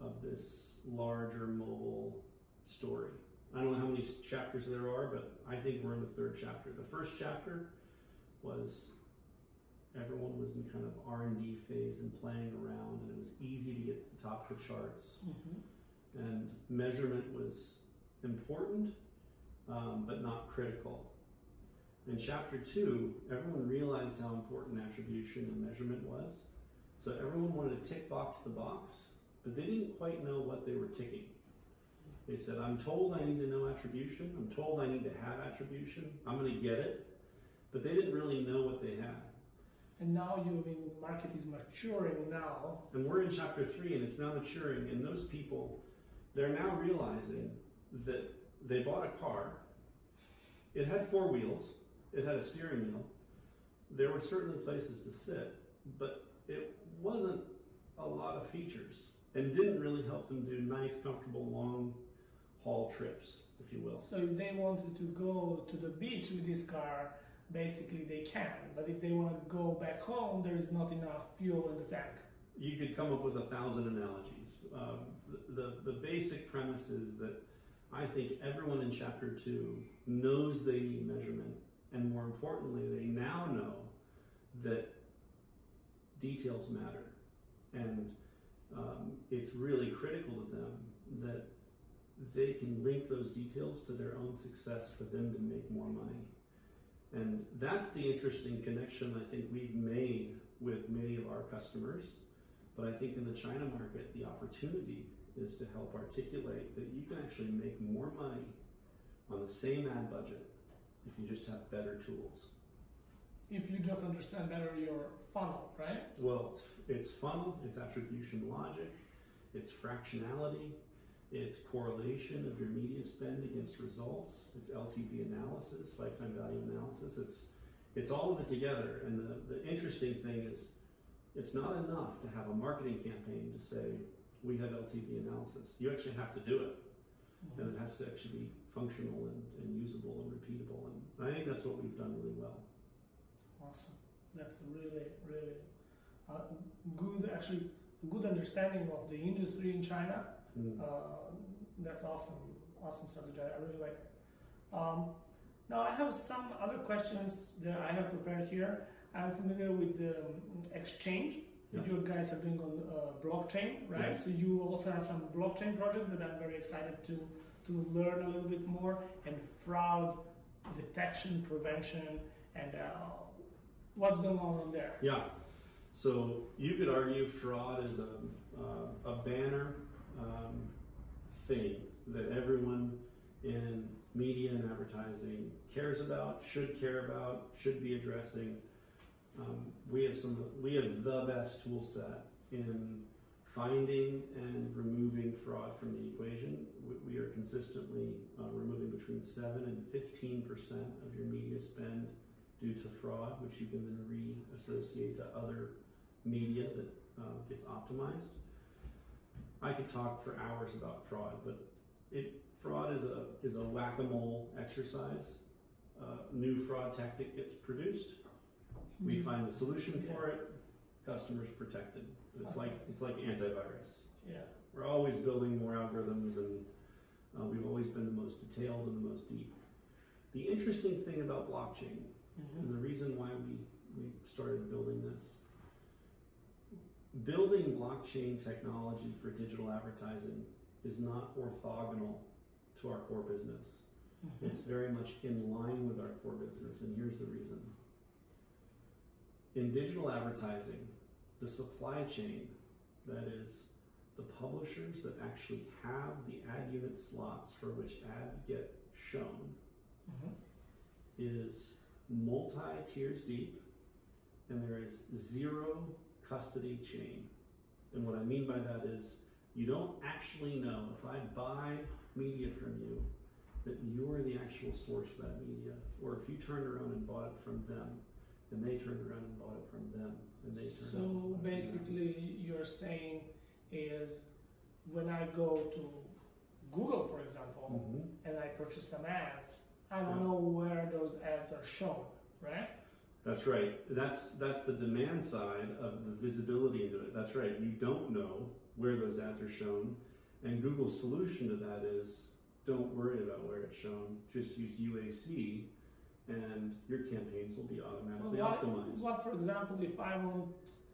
of this larger mobile story. I don't know how many chapters there are, but I think we're in the third chapter. The first chapter was everyone was in kind of R and D phase and playing around, and it was easy to get to the top of the charts. Mhm. And measurement was important, um, but not critical. In chapter two, everyone realized how important attribution and measurement was. So everyone wanted to tick box the box, but they didn't quite know what they were ticking. They said, I'm told I need to know attribution. I'm told I need to have attribution. I'm going to get it. But they didn't really know what they had. And now you, I mean, market is maturing now. And we're in chapter three and it's now maturing. And those people, they're now realizing that they bought a car. It had four wheels, it had a steering wheel. There were certainly places to sit, but it wasn't a lot of features and didn't really help them do nice, comfortable, long haul trips, if you will. So if they wanted to go to the beach with this car, basically they can. But if they want to go back home, there is not enough fuel in the tank. You could come up with a thousand analogies. Um, the, the, the basic premise is that I think everyone in chapter two knows they need measurement, and more importantly, they now know that details matter. And um, it's really critical to them that they can link those details to their own success for them to make more money. And that's the interesting connection I think we've made with many of our customers. But I think in the China market, the opportunity is to help articulate that you can actually make more money on the same ad budget if you just have better tools. If you just understand better your funnel, right? Well, it's, it's funnel, it's attribution logic, it's fractionality, it's correlation of your media spend against results, it's LTV analysis, lifetime value analysis. It's it's all of it together. And the, the interesting thing is, it's not enough to have a marketing campaign to say we have LTV analysis. You actually have to do it, and it has to actually be functional and, and usable and repeatable. And I think that's what we've done really well. Awesome. That's a really, really uh, good, actually, good understanding of the industry in China. Mm. Uh, that's awesome. Awesome strategy. I really like it. Um, now, I have some other questions that I have prepared here. I'm familiar with the um, exchange that Yeah. you guys are doing on uh, blockchain, right? So you also have some blockchain project that I'm very excited to to learn a little bit more and fraud detection, prevention, and uh, what's going on on there. Yeah. So you could argue fraud is a, uh, a banner um, thing that everyone in media and advertising cares about, should care about, should be addressing. Um, we have some, we have the best tool set in finding and removing fraud from the equation. We, we are consistently uh, removing between seven and fifteen percent of your media spend due to fraud, which you can then re-associate to other media that uh, gets optimized. I could talk for hours about fraud, but it fraud is a is a whack-a-mole exercise. Uh, new fraud tactic gets produced. We find the solution for it. Customers protected. It's like it's like antivirus. Yeah. We're always building more algorithms, and uh, we've always been the most detailed and the most deep. The interesting thing about blockchain Mhm. and the reason why we, we started building this building blockchain technology for digital advertising is not orthogonal to our core business. Mhm. It's very much in line with our core business, and here's the reason. In digital advertising, the supply chain, that is, the publishers that actually have the ad unit slots for which ads get shown, Mhm. is multi tiers deep and there is zero custody chain. And what I mean by that is you don't actually know if I buy media from you that you're the actual source of that media, or if you turned around and bought it from them and they turned around and bought it from them and they turned So bought it from them. basically, you're saying is when I go to Google, for example, Mhm. and I purchase some ads, I don't Yeah. know where those ads are shown, right? That's right. That's that's the demand side of the visibility into it. That's right. You don't know where those ads are shown, and Google's solution to that is don't worry about where it's shown. Just use UAC, and your campaigns will be automatically what, optimized. what, for example, if I want,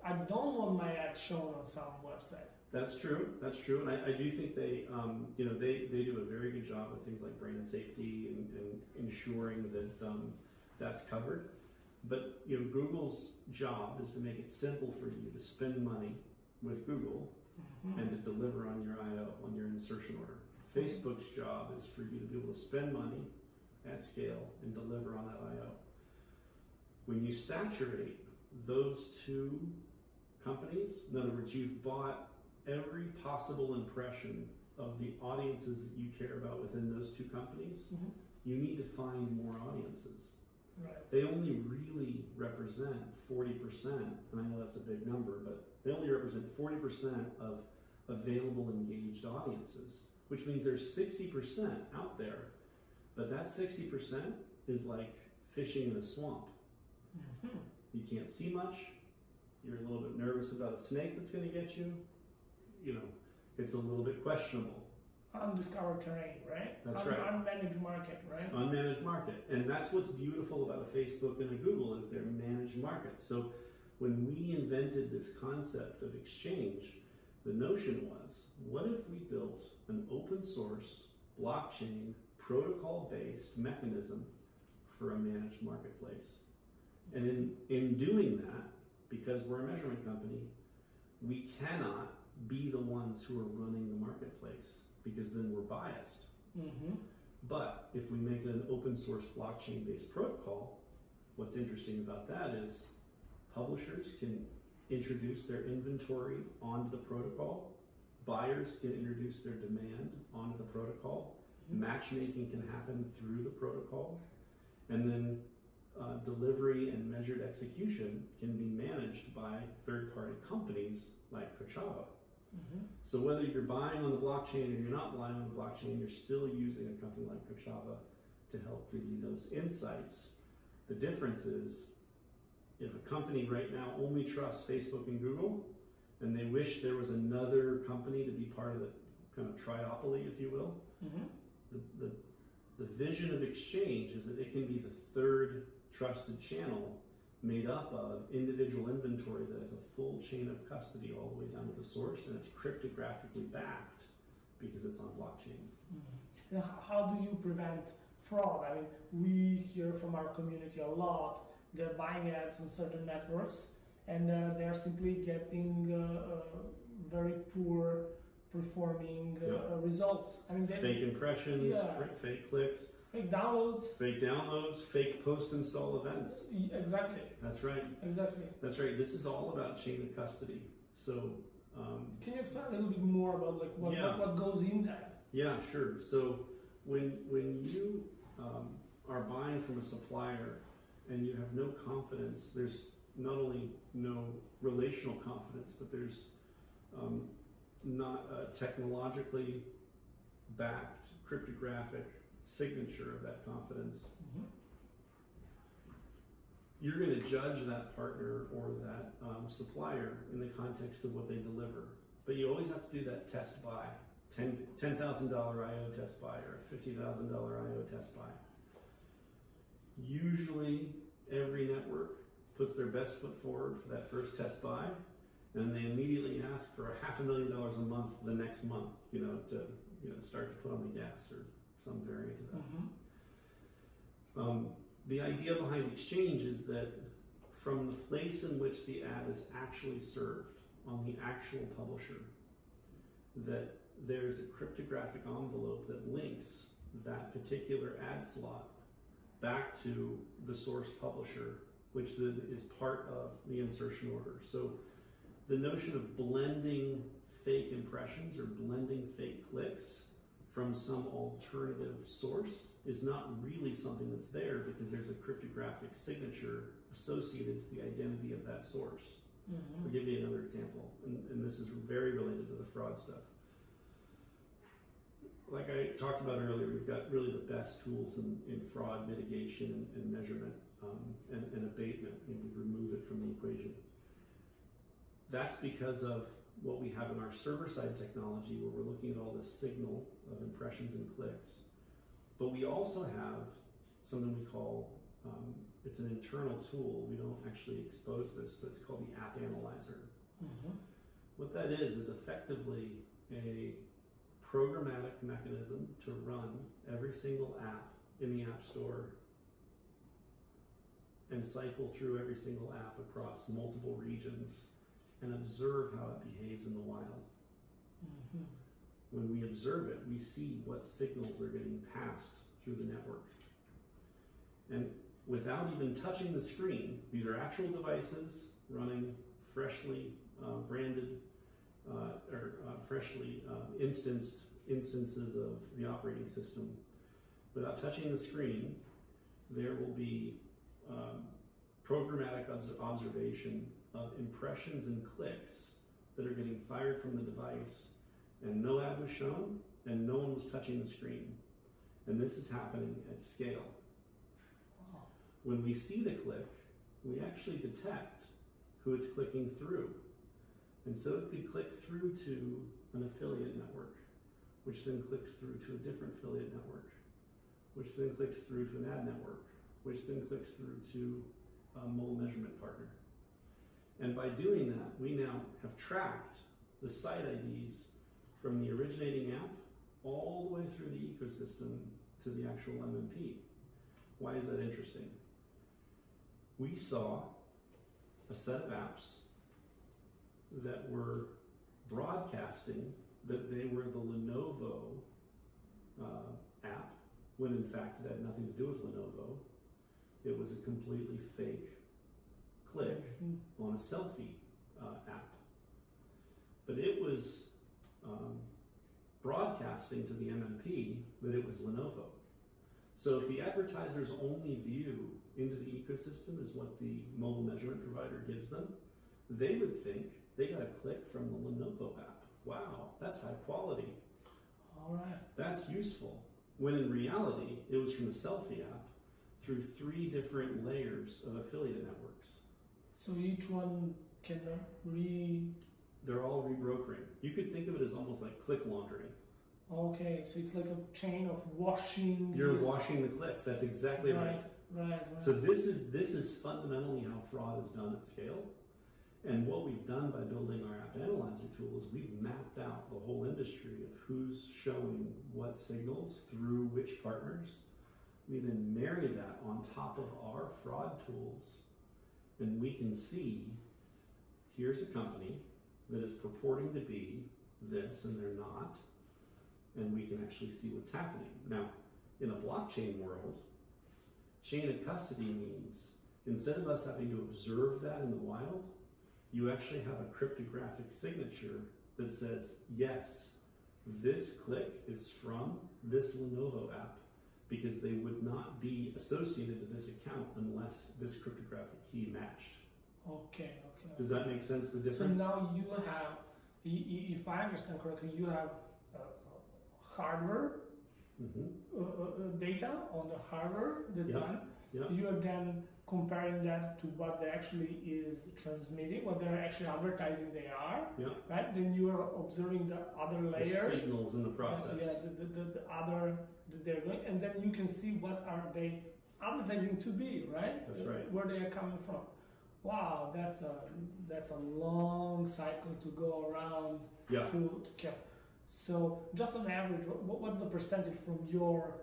I don't want my ad shown on some website. That's true. That's true, and I, I do think they, um, you know, they, they do a very good job with things like brand safety and, and ensuring that um, that's covered. But you know, Google's job is to make it simple for you to spend money with Google Mhm. and to deliver on your IO on your insertion order. Facebook's job is for you to be able to spend money at scale and deliver on that IO. When you saturate those two companies, in other words, you've bought every possible impression of the audiences that you care about within those two companies, Mhm. you need to find more audiences. Right. They only really represent 40%, and I know that's a big number, but they only represent 40% of available engaged audiences, which means there's 60% out there. But that 60% is like fishing in a swamp. Mhm. You can't see much. You're a little bit nervous about a snake that's going to get you. You know, it's a little bit questionable. Undiscovered terrain, right? That's Un- right. Unmanaged market, right? unmanaged market and that's what's beautiful about a facebook and a google is they're managed markets so when we invented this concept of exchange the notion was what if we built an open source blockchain protocol based mechanism for a managed marketplace and in in doing that because we're a measurement company we cannot be the ones who are running the marketplace because then we're biased Mm-hmm. but if we make an open source blockchain based protocol, what's interesting about that is publishers can introduce their inventory onto the protocol, buyers can introduce their demand onto the protocol, Mhm. matchmaking can happen through the protocol, and then uh, delivery and measured execution can be managed by third party companies like Mhm. So whether you're buying on the blockchain or you're not buying on the blockchain, you're still using a company like Kochava to help give you those insights. The difference is if a company right now only trusts Facebook and Google and they wish there was another company to be part of the kind of triopoly, if you will, Mhm. the, the, the vision of exchange is that it can be the third trusted channel made up of individual inventory that has a full chain of custody all the way down to the source and it's cryptographically backed because it's on blockchain. Mhm. How do you prevent fraud? I mean, we hear from our community a lot. They're buying ads on certain networks, and uh, they're simply getting uh, uh, very poor performing uh, uh, results. I mean, they, Fake impressions, Yeah. fake clicks, fake downloads. fake downloads, fake post install events. Exactly, That's right. exactly. That's right. This is all about chain of custody. So, um, Can you explain a little bit more about like what, Yeah. what, what goes in that? Yeah, sure. So when when you um, are buying from a supplier and you have no confidence, there's not only no relational confidence, but there's um, not a technologically backed cryptographic signature of that confidence. Mhm. You're going to judge that partner or that um, supplier in the context of what they deliver. But you always have to do that test buy. $10,000 $10, IO test buy or $50,000 IO test buy. Usually, every network puts their best foot forward for that first test buy, and they immediately ask for a half a million dollars a month the next month, you know, to you know start to put on the gas or some variant of that. Mhm. Um, the idea behind exchange is that from the place in which the ad is actually served on the actual publisher, that there's a cryptographic envelope that links that particular ad slot back to the source publisher, which then is part of the insertion order. So the notion of blending fake impressions or blending fake clicks from some alternative source is not really something that's there because there's a cryptographic signature associated to the identity of that source. Mhm. I'll give you another example, and, and this is very related to the fraud stuff. Like I talked about earlier, we've got really the best tools in, in fraud mitigation and, and measurement um, and, and abatement, and we remove it from the equation. That's because of what we have in our server side technology where we're looking at all this signal of impressions and clicks. But we also have something we call, um, it's an internal tool. We don't actually expose this, but it's called the App Analyzer. Mhm. What that is, is effectively a programmatic mechanism to run every single app in the App Store and cycle through every single app across multiple regions and observe how it behaves in the wild. Mhm. When we observe it, we see what signals are getting passed through the network. And without even touching the screen, these are actual devices running freshly uh, branded uh, or uh, freshly uh, instanced instances of the operating system. Without touching the screen, there will be um, programmatic observation of impressions and clicks that are getting fired from the device and no ad was shown and no one was touching the screen. And this is happening at scale. When we see the click, we actually detect who it's clicking through. And so it could click through to an affiliate network, which then clicks through to a different affiliate network, which then clicks through to an ad network, which then clicks through to a mole measurement partner. And by doing that, we now have tracked the site IDs from the originating app all the way through the ecosystem to the actual MMP. Why is that interesting? We saw a set of apps that were broadcasting that they were the Lenovo uh, app, when in fact it had nothing to do with Lenovo. It was a completely fake click on a selfie uh, app. But it was um, broadcasting to the MMP that it was Lenovo. So if the advertiser's only view into the ecosystem is what the mobile measurement provider gives them, they would think they got a click from the Lenovo app wow, that's high quality. All right. That's useful. When in reality, it was from the selfie app through three different layers of affiliate networks. So each one can uh, re. They're all rebrokering. You could think of it as almost like click laundering. Okay, so it's like a chain of washing. You're washing the clicks. That's exactly right. Right, right, right. So this is this is fundamentally how fraud is done at scale. And what we've done by building our app analyzer tool is we've mapped out the whole industry of who's showing what signals through which partners. We then marry that on top of our fraud tools, and we can see here's a company that is purporting to be this and they're not, and we can actually see what's happening. Now, in a blockchain world, chain of custody means instead of us having to observe that in the wild, you actually have a cryptographic signature that says, yes, this click is from this Lenovo app because they would not be associated to this account unless this cryptographic key matched. Okay, okay. Does that make sense? The difference? So now you have, if I understand correctly, you have uh, hardware Mhm. uh, uh, uh, data on the hardware Yeah, done. yeah. You are then comparing that to what they actually is transmitting, what they're actually advertising they are. Yeah. Right. Then you are observing the other The layers. signals in the process. Yeah, the, the, the, the other that they're doing, and then you can see what are they advertising to be, right? That's right. Where they are coming from. Wow, that's a that's a long cycle to go around Yeah. to, to kill. So, just on average, what, what's the percentage from your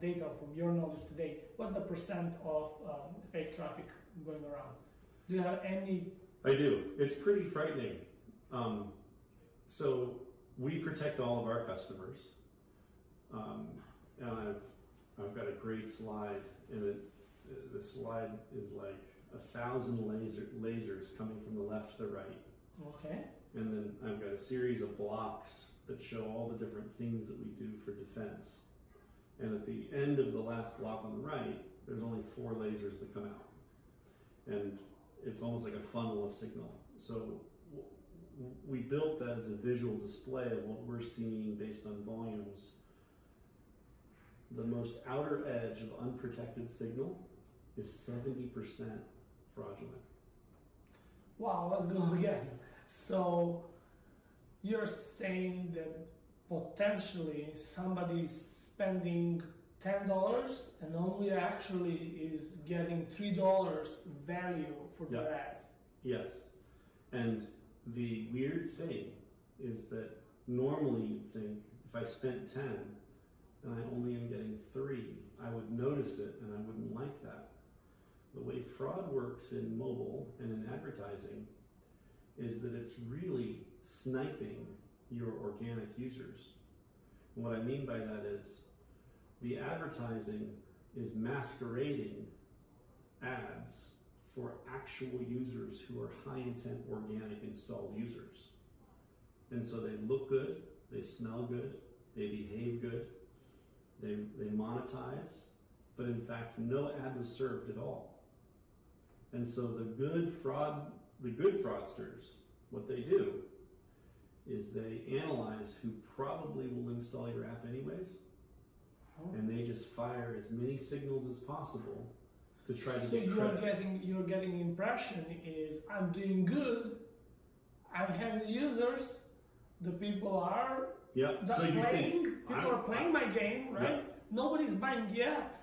data, from your knowledge today? What's the percent of um, fake traffic going around? Do you have any? I do. It's pretty frightening. Um, so we protect all of our customers, um, and I've I've got a great slide, and it, the slide is like a thousand laser lasers coming from the left to the right, Okay. and then I've got a series of blocks that show all the different things that we do for defense. And at the end of the last block on the right, there's only four lasers that come out. And it's almost like a funnel of signal. So we built that as a visual display of what we're seeing based on volumes. The most outer edge of unprotected signal is 70% fraudulent. Wow, let's go again. So, you're saying that potentially somebody is spending ten dollars and only actually is getting three dollars value for their ads. Yes. And the weird thing is that normally you'd think if I spent 10 and I only am getting 3, I would notice it and I wouldn't like that. The way fraud works in mobile and in advertising is that it's really sniping your organic users. And what I mean by that is the advertising is masquerading ads for actual users who are high intent organic installed users. And so they look good, they smell good, they behave good, they, they monetize, but in fact, no ad was served at all. And so the good fraud, the good fraudsters, what they do is they analyze who probably will install your app anyways, and they just fire as many signals as possible to try to so get you're credit. getting you're getting impression is I'm doing good, I'm having users, the people are that So you playing, think people I'm- are playing my game, right? Nobody's buying yet.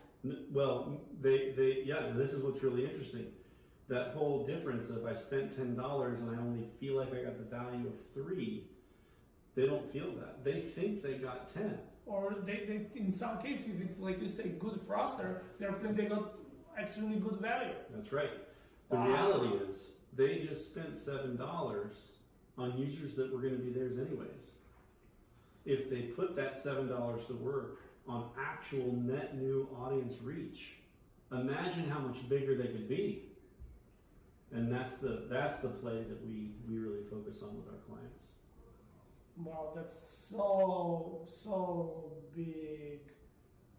Well, they, they, yeah, this is what's really interesting. That whole difference of I spent ten dollars and I only feel like I got the value of three, they don't feel that. They think they got ten. Or they, they in some cases if it's like you say good froster, they're feeling they got extremely good value. That's right. The Wow. reality is they just spent seven dollars on users that were going to be theirs anyways. If they put that seven dollars to work on actual net new audience reach, imagine how much bigger they could be. And that's the that's the play that we we really focus on with our clients. Wow, that's so so big.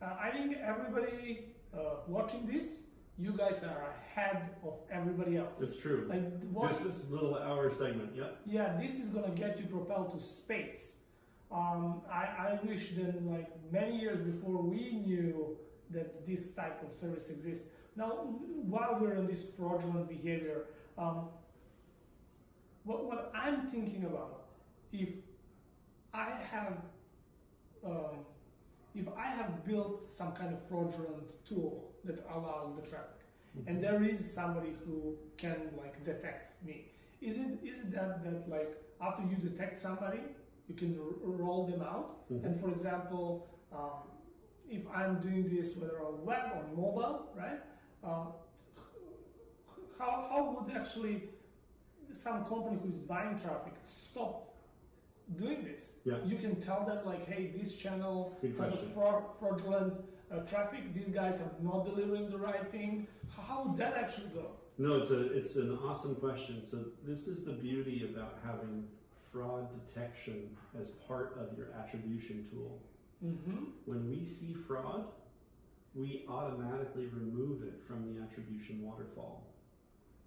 Uh, I think everybody uh, watching this you guys are ahead of everybody else. It's true. like what? Just this little hour segment. Yep. yeah, this is gonna get you propelled to space. Um, I, I wish that like many years before we knew that this type of service exists. Now, while we're on this fraudulent behavior, um, what, what I'm thinking about, if I have, um, if I have built some kind of fraudulent tool that allows the traffic, and there is somebody who can like detect me, is it is it that that like after you detect somebody, you can roll them out? Mhm. And for example, um, if I'm doing this whether on web or mobile, right? Um, how, how would actually some company who's buying traffic stop doing this? Yeah. You can tell them like, hey, this channel Good has a fraud, fraudulent uh, traffic. These guys are not delivering the right thing. How, would that actually go? No, it's a it's an awesome question. So this is the beauty about having fraud detection as part of your attribution tool. Mm-hmm. When we see fraud, we automatically remove it from the attribution waterfall.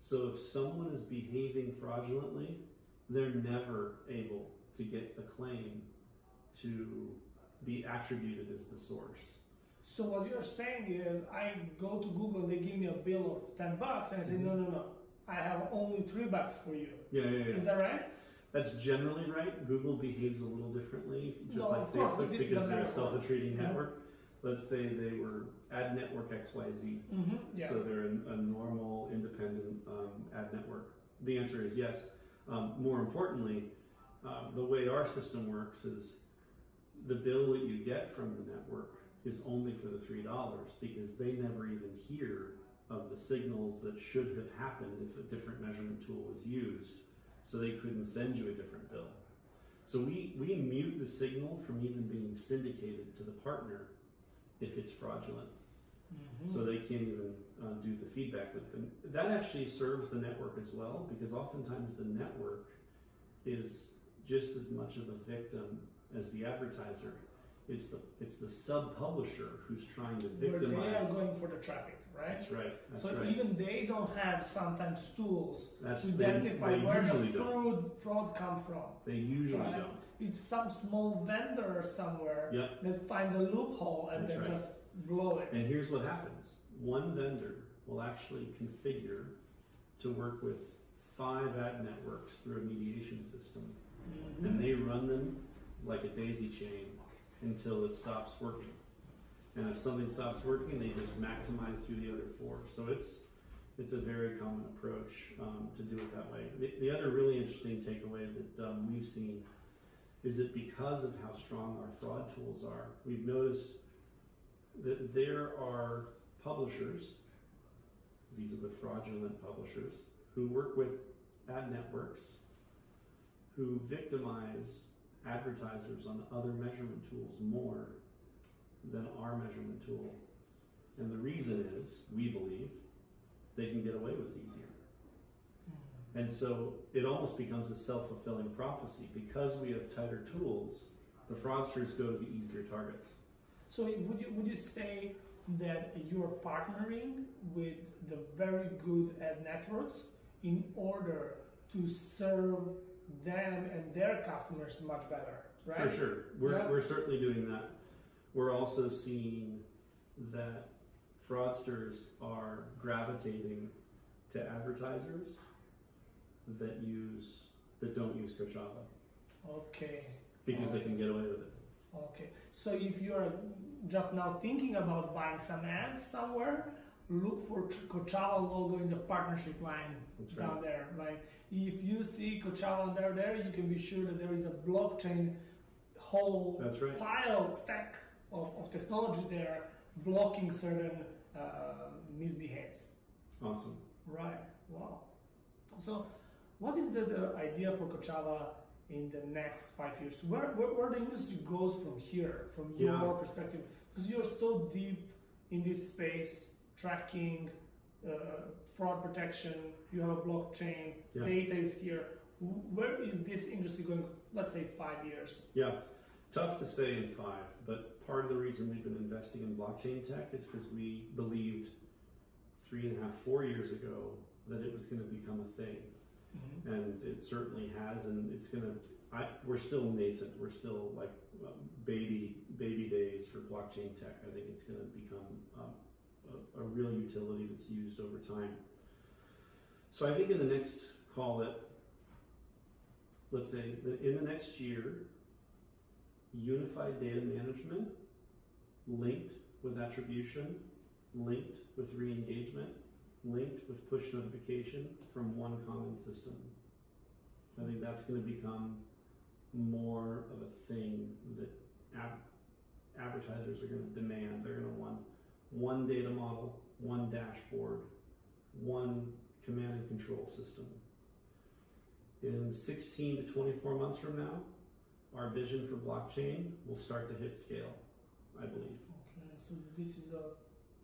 So if someone is behaving fraudulently, they're never able to get a claim to be attributed as the source. So what you're saying is, I go to Google, they give me a bill of ten bucks, and I say, no, no, no, I have only three bucks for you. Yeah, yeah, yeah. Is that right? That's generally right. Google behaves a little differently, just No, like of course, Facebook, because they're a self-attributing Yeah. network. Let's say they were ad network XYZ, Mm-hmm. Yeah. so they're a, a normal, independent um, ad network. The answer is yes. Um, more importantly, um, the way our system works is the bill that you get from the network is only for the three dollars because they never even hear of the signals that should have happened if a different measurement tool was used so they couldn't send you a different bill. So we, we mute the signal from even being syndicated to the partner if it's fraudulent. Mhm. So they can't even uh, do the feedback loop. And that actually serves the network as well because oftentimes the network is just as much of a victim as the advertiser. It's the it's the sub publisher who's trying to victimize. Where they are going for the traffic, right? That's right. That's so right. even they don't have sometimes tools That's to identify they where the fraud fraud come from. They usually Right. don't. It's some small vendor somewhere Yeah. that find a loophole and That's then right. just blow it. And here's what happens one vendor will actually configure to work with five ad networks through a mediation system. And they run them like a daisy chain until it stops working. And if something stops working, they just maximize through the other four. So it's it's a very common approach um, to do it that way. The, the other really interesting takeaway that um, we've seen is that because of how strong our fraud tools are, we've noticed that there are publishers, these are the fraudulent publishers, who work with ad networks who victimize advertisers on other measurement tools more than our measurement tool. And the reason is, we believe, they can get away with it easier. Mhm. And so it almost becomes a self fulfilling prophecy. Because we have tighter tools, the fraudsters go to the easier targets. So would you would you say that you're partnering with the very good ad networks in order to serve them and their customers much better, right? For sure. We're, Yeah. we're certainly doing that. We're also seeing that fraudsters are gravitating to advertisers that use that don't use Kochava Okay. because they uh, can get away with it. Okay. So if you're just now thinking about buying some ads somewhere, look for Ch- Kochava logo in the partnership line That's right. down there. Like if you see Kochava there, there you can be sure that there is a blockchain whole That's right. pile stack of, of technology there blocking certain uh, misbehaves. Awesome. Right. Wow. So, what is the, the idea for Kochava in the next five years? Where, where, where the industry goes from here, from your Yeah. perspective? Because you're so deep in this space, tracking, uh, fraud protection. You have a blockchain. Yeah. Data is here. Where is this industry going? Let's say five years. Yeah, tough to say in five, but part of the reason we've been investing in blockchain tech is because we believed three and a half, four years ago that it was going to become a thing, Mhm. and it certainly has, and it's going to. I, we're still nascent. We're still like um, baby baby days for blockchain tech. I think it's going to become um, a, real utility that's used over time. So I think in the next call it, let's say that in the next year, unified data management linked with attribution, linked with re-engagement, linked with push notification from one common system. I think that's going to become more of a thing that ad- advertisers are going to demand. They're going to want one data model, one dashboard, one command and control system. In 16 to 24 months from now, our vision for blockchain will start to hit scale, I believe. Okay, so this is a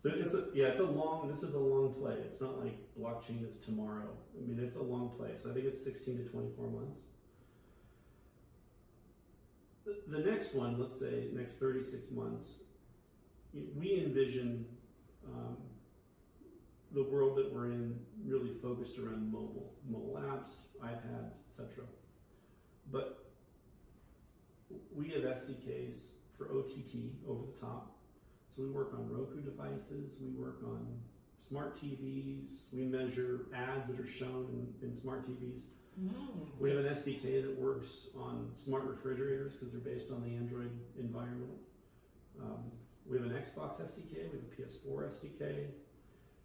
So it's a yeah, it's a long. This is a long play. It's not like blockchain is tomorrow. I mean, it's a long play. So I think it's 16 to 24 months. The, the next one, let's say next 36 months, we envision um, the world that we're in really focused around mobile, mobile apps, iPads, etc. But we have SDKs for OTT over the top. So we work on Roku devices, we work on smart TVs, we measure ads that are shown in, in smart TVs. Mm, We have an SDK that works on smart refrigerators because they're based on the Android environment. Um, we have an Xbox SDK, we have a PS4 SDK.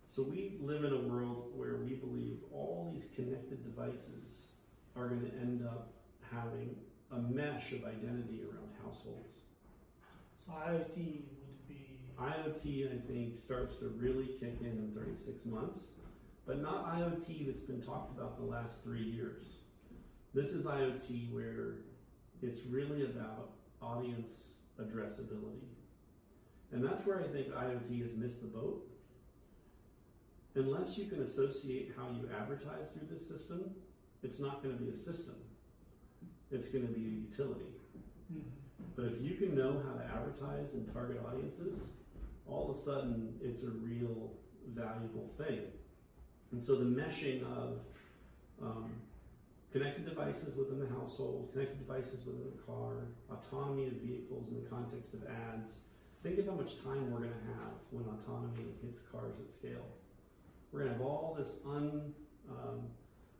So we live in a world where we believe all these connected devices are going to end up having a mesh of identity around households. So IoT would be IoT, I think, starts to really kick in in 36 months, but not IoT that's been talked about the last three years. This is IoT where it's really about audience addressability. And that's where I think IoT has missed the boat. Unless you can associate how you advertise through this system, it's not going to be a system. It's going to be a utility. Mhm. But if you can know how to advertise and target audiences, all of a sudden it's a real valuable thing. And so the meshing of um, connected devices within the household, connected devices within the car, autonomy of vehicles in the context of ads. Think of how much time we're going to have when autonomy hits cars at scale. We're going to have all this un, um,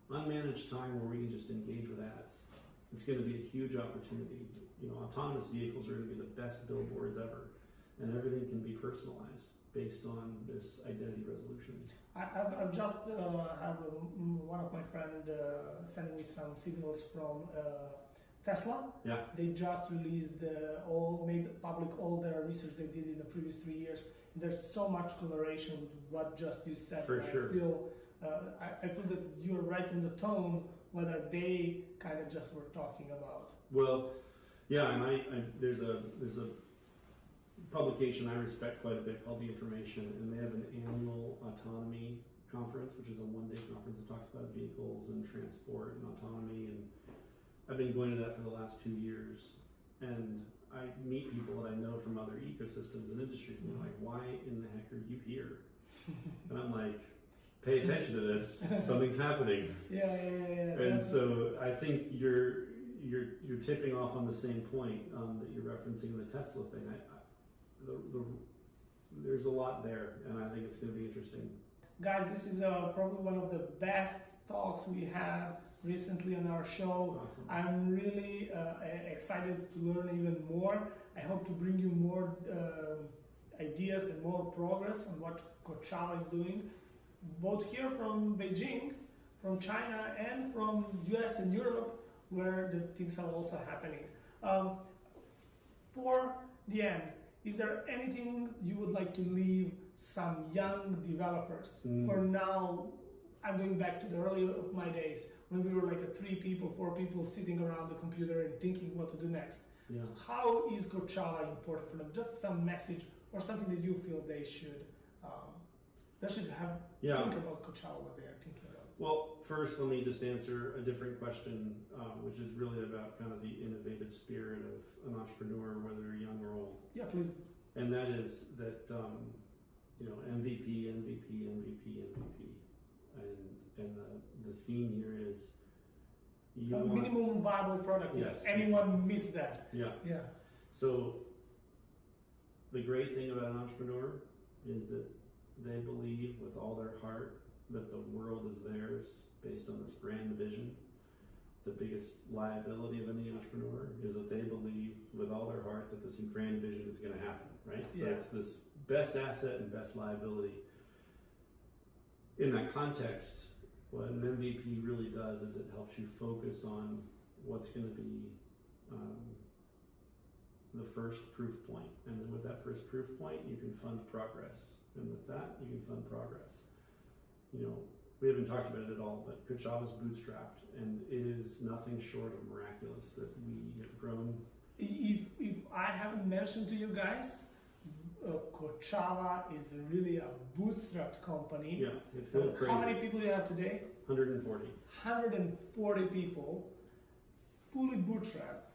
unmanaged time where we can just engage with ads. It's going to be a huge opportunity. You know, autonomous vehicles are going to be the best billboards ever, and everything can be personalized based on this identity resolution. I, I've, I've just uh, have um, one of my friend uh, sending me some signals from uh, Tesla. Yeah. They just released uh, all made public all their research they did in the previous three years. There's so much correlation with what just you said. For sure. I feel uh, I, I feel that you're right in the tone whether they kind of just were talking about. Well, yeah, and I, I there's a there's a publication I respect quite a bit called The Information, and they have an annual autonomy conference, which is a one day conference that talks about vehicles and transport and autonomy. And I've been going to that for the last two years, and I meet people that I know from other ecosystems and industries, and they're like, "Why in the heck are you here?" and I'm like, "Pay attention to this. Something's happening." Yeah, yeah, yeah. And so I think you're you're you're tipping off on the same point um, that you're referencing the Tesla thing. I, I the, the there's a lot there, and I think it's going to be interesting. Guys, this is uh, probably one of the best talks we had recently on our show. Awesome. I'm really uh, excited to learn even more. I hope to bring you more um ideas and more progress on what Kochava is doing, both here from Beijing, from China, and from US and Europe, where the things are also happening. Um, for the end, is there anything you would like to leave some young developers? Mm. For now, I'm going back to the early of my days when we were like a three people, four people sitting around the computer and thinking what to do next. Yeah. How is Kochava important for them? Just some message or something that you feel they should um, they should have Yeah. think about Kochava, what they are thinking about. Well, first, let me just answer a different question, um, which is really about kind of the innovative spirit of an entrepreneur, whether young or old. Yeah, please. and that is that um, you know, MVP, MVP, MVP, MVP, and and the the theme here is you a want minimum viable product. Yes. If anyone missed that, yeah. yeah, So the great thing about an entrepreneur is that they believe with all their heart that the world is theirs based on this grand vision. The biggest liability of any entrepreneur is that they believe with all their heart that this grand vision is going to happen, right? So Yeah. it's this best asset and best liability. In that context, what an MVP really does is it helps you focus on what's going to be um, the first proof point. And then with that first proof point, you can fund progress. And with that, you can fund progress. You know, we haven't talked about it at all, but Kochava's bootstrapped, and it is nothing short of miraculous that we have grown. if if I haven't mentioned to you guys, uh, Kochava is really a bootstrapped company. Yeah, it's going Uh, crazy. How many people do you have today? 140. 140 people, fully bootstrapped,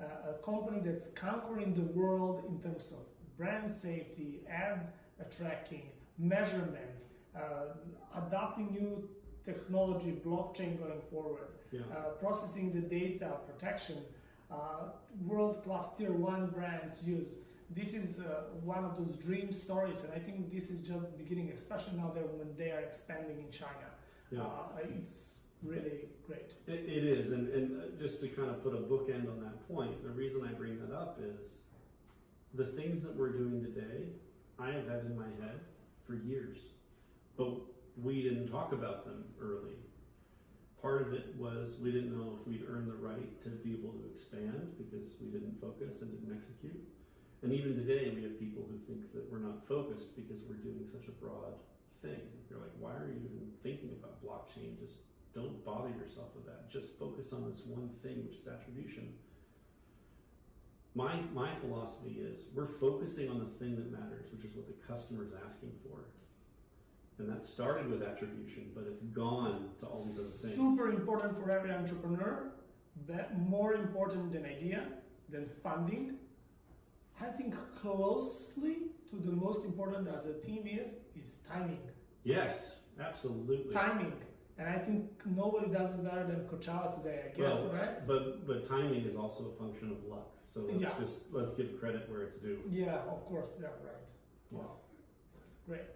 uh, a company that's conquering the world in terms of brand safety, ad tracking, measurement, uh, adopting new technology, blockchain going forward, Yeah. uh, processing the data, protection, uh, world-class tier one brands use. This is uh, one of those dream stories, and I think this is just the beginning, especially now that when they are expanding in China. Yeah. Uh, it's really great. It, it is, and, and uh, just to kind of put a bookend on that point, the reason I bring that up is the things that we're doing today, I have had in my head for years, but we didn't talk about them early. Part of it was we didn't know if we'd earn the right to be able to expand because we didn't focus and didn't execute. And even today, we have people who think that we're not focused because we're doing such a broad thing. They're like, why are you even thinking about blockchain? Just don't bother yourself with that. Just focus on this one thing, which is attribution. My my philosophy is we're focusing on the thing that matters, which is what the customer is asking for. And that started with attribution, but it's gone to all these other things. Super important for every entrepreneur, but more important than idea, than funding. I think closely to the most important as a team is is timing. Yes, absolutely. Timing. And I think nobody does it better than Kochava today, I guess, Well, right? But but timing is also a function of luck. So let's Yeah. just let's give credit where it's due. Yeah, of course, yeah, right. Yeah. Wow. Great.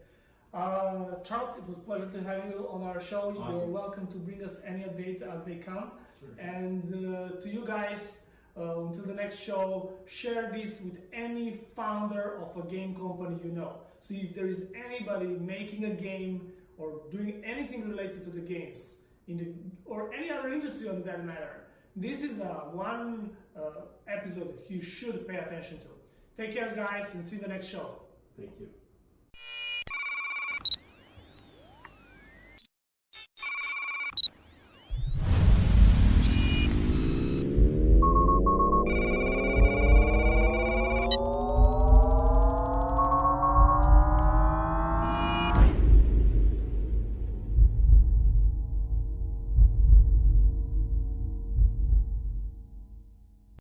Uh, Charles, it was a pleasure to have you on our show. You're welcome to bring us any update as they come. Sure. And uh, to you guys, uh, until the next show, share this with any founder of a game company you know. So if there is anybody making a game or doing anything related to the games in the or any other industry on that matter, this is a one uh, episode you should pay attention to. Take care, guys, and see you the next show. Thank you.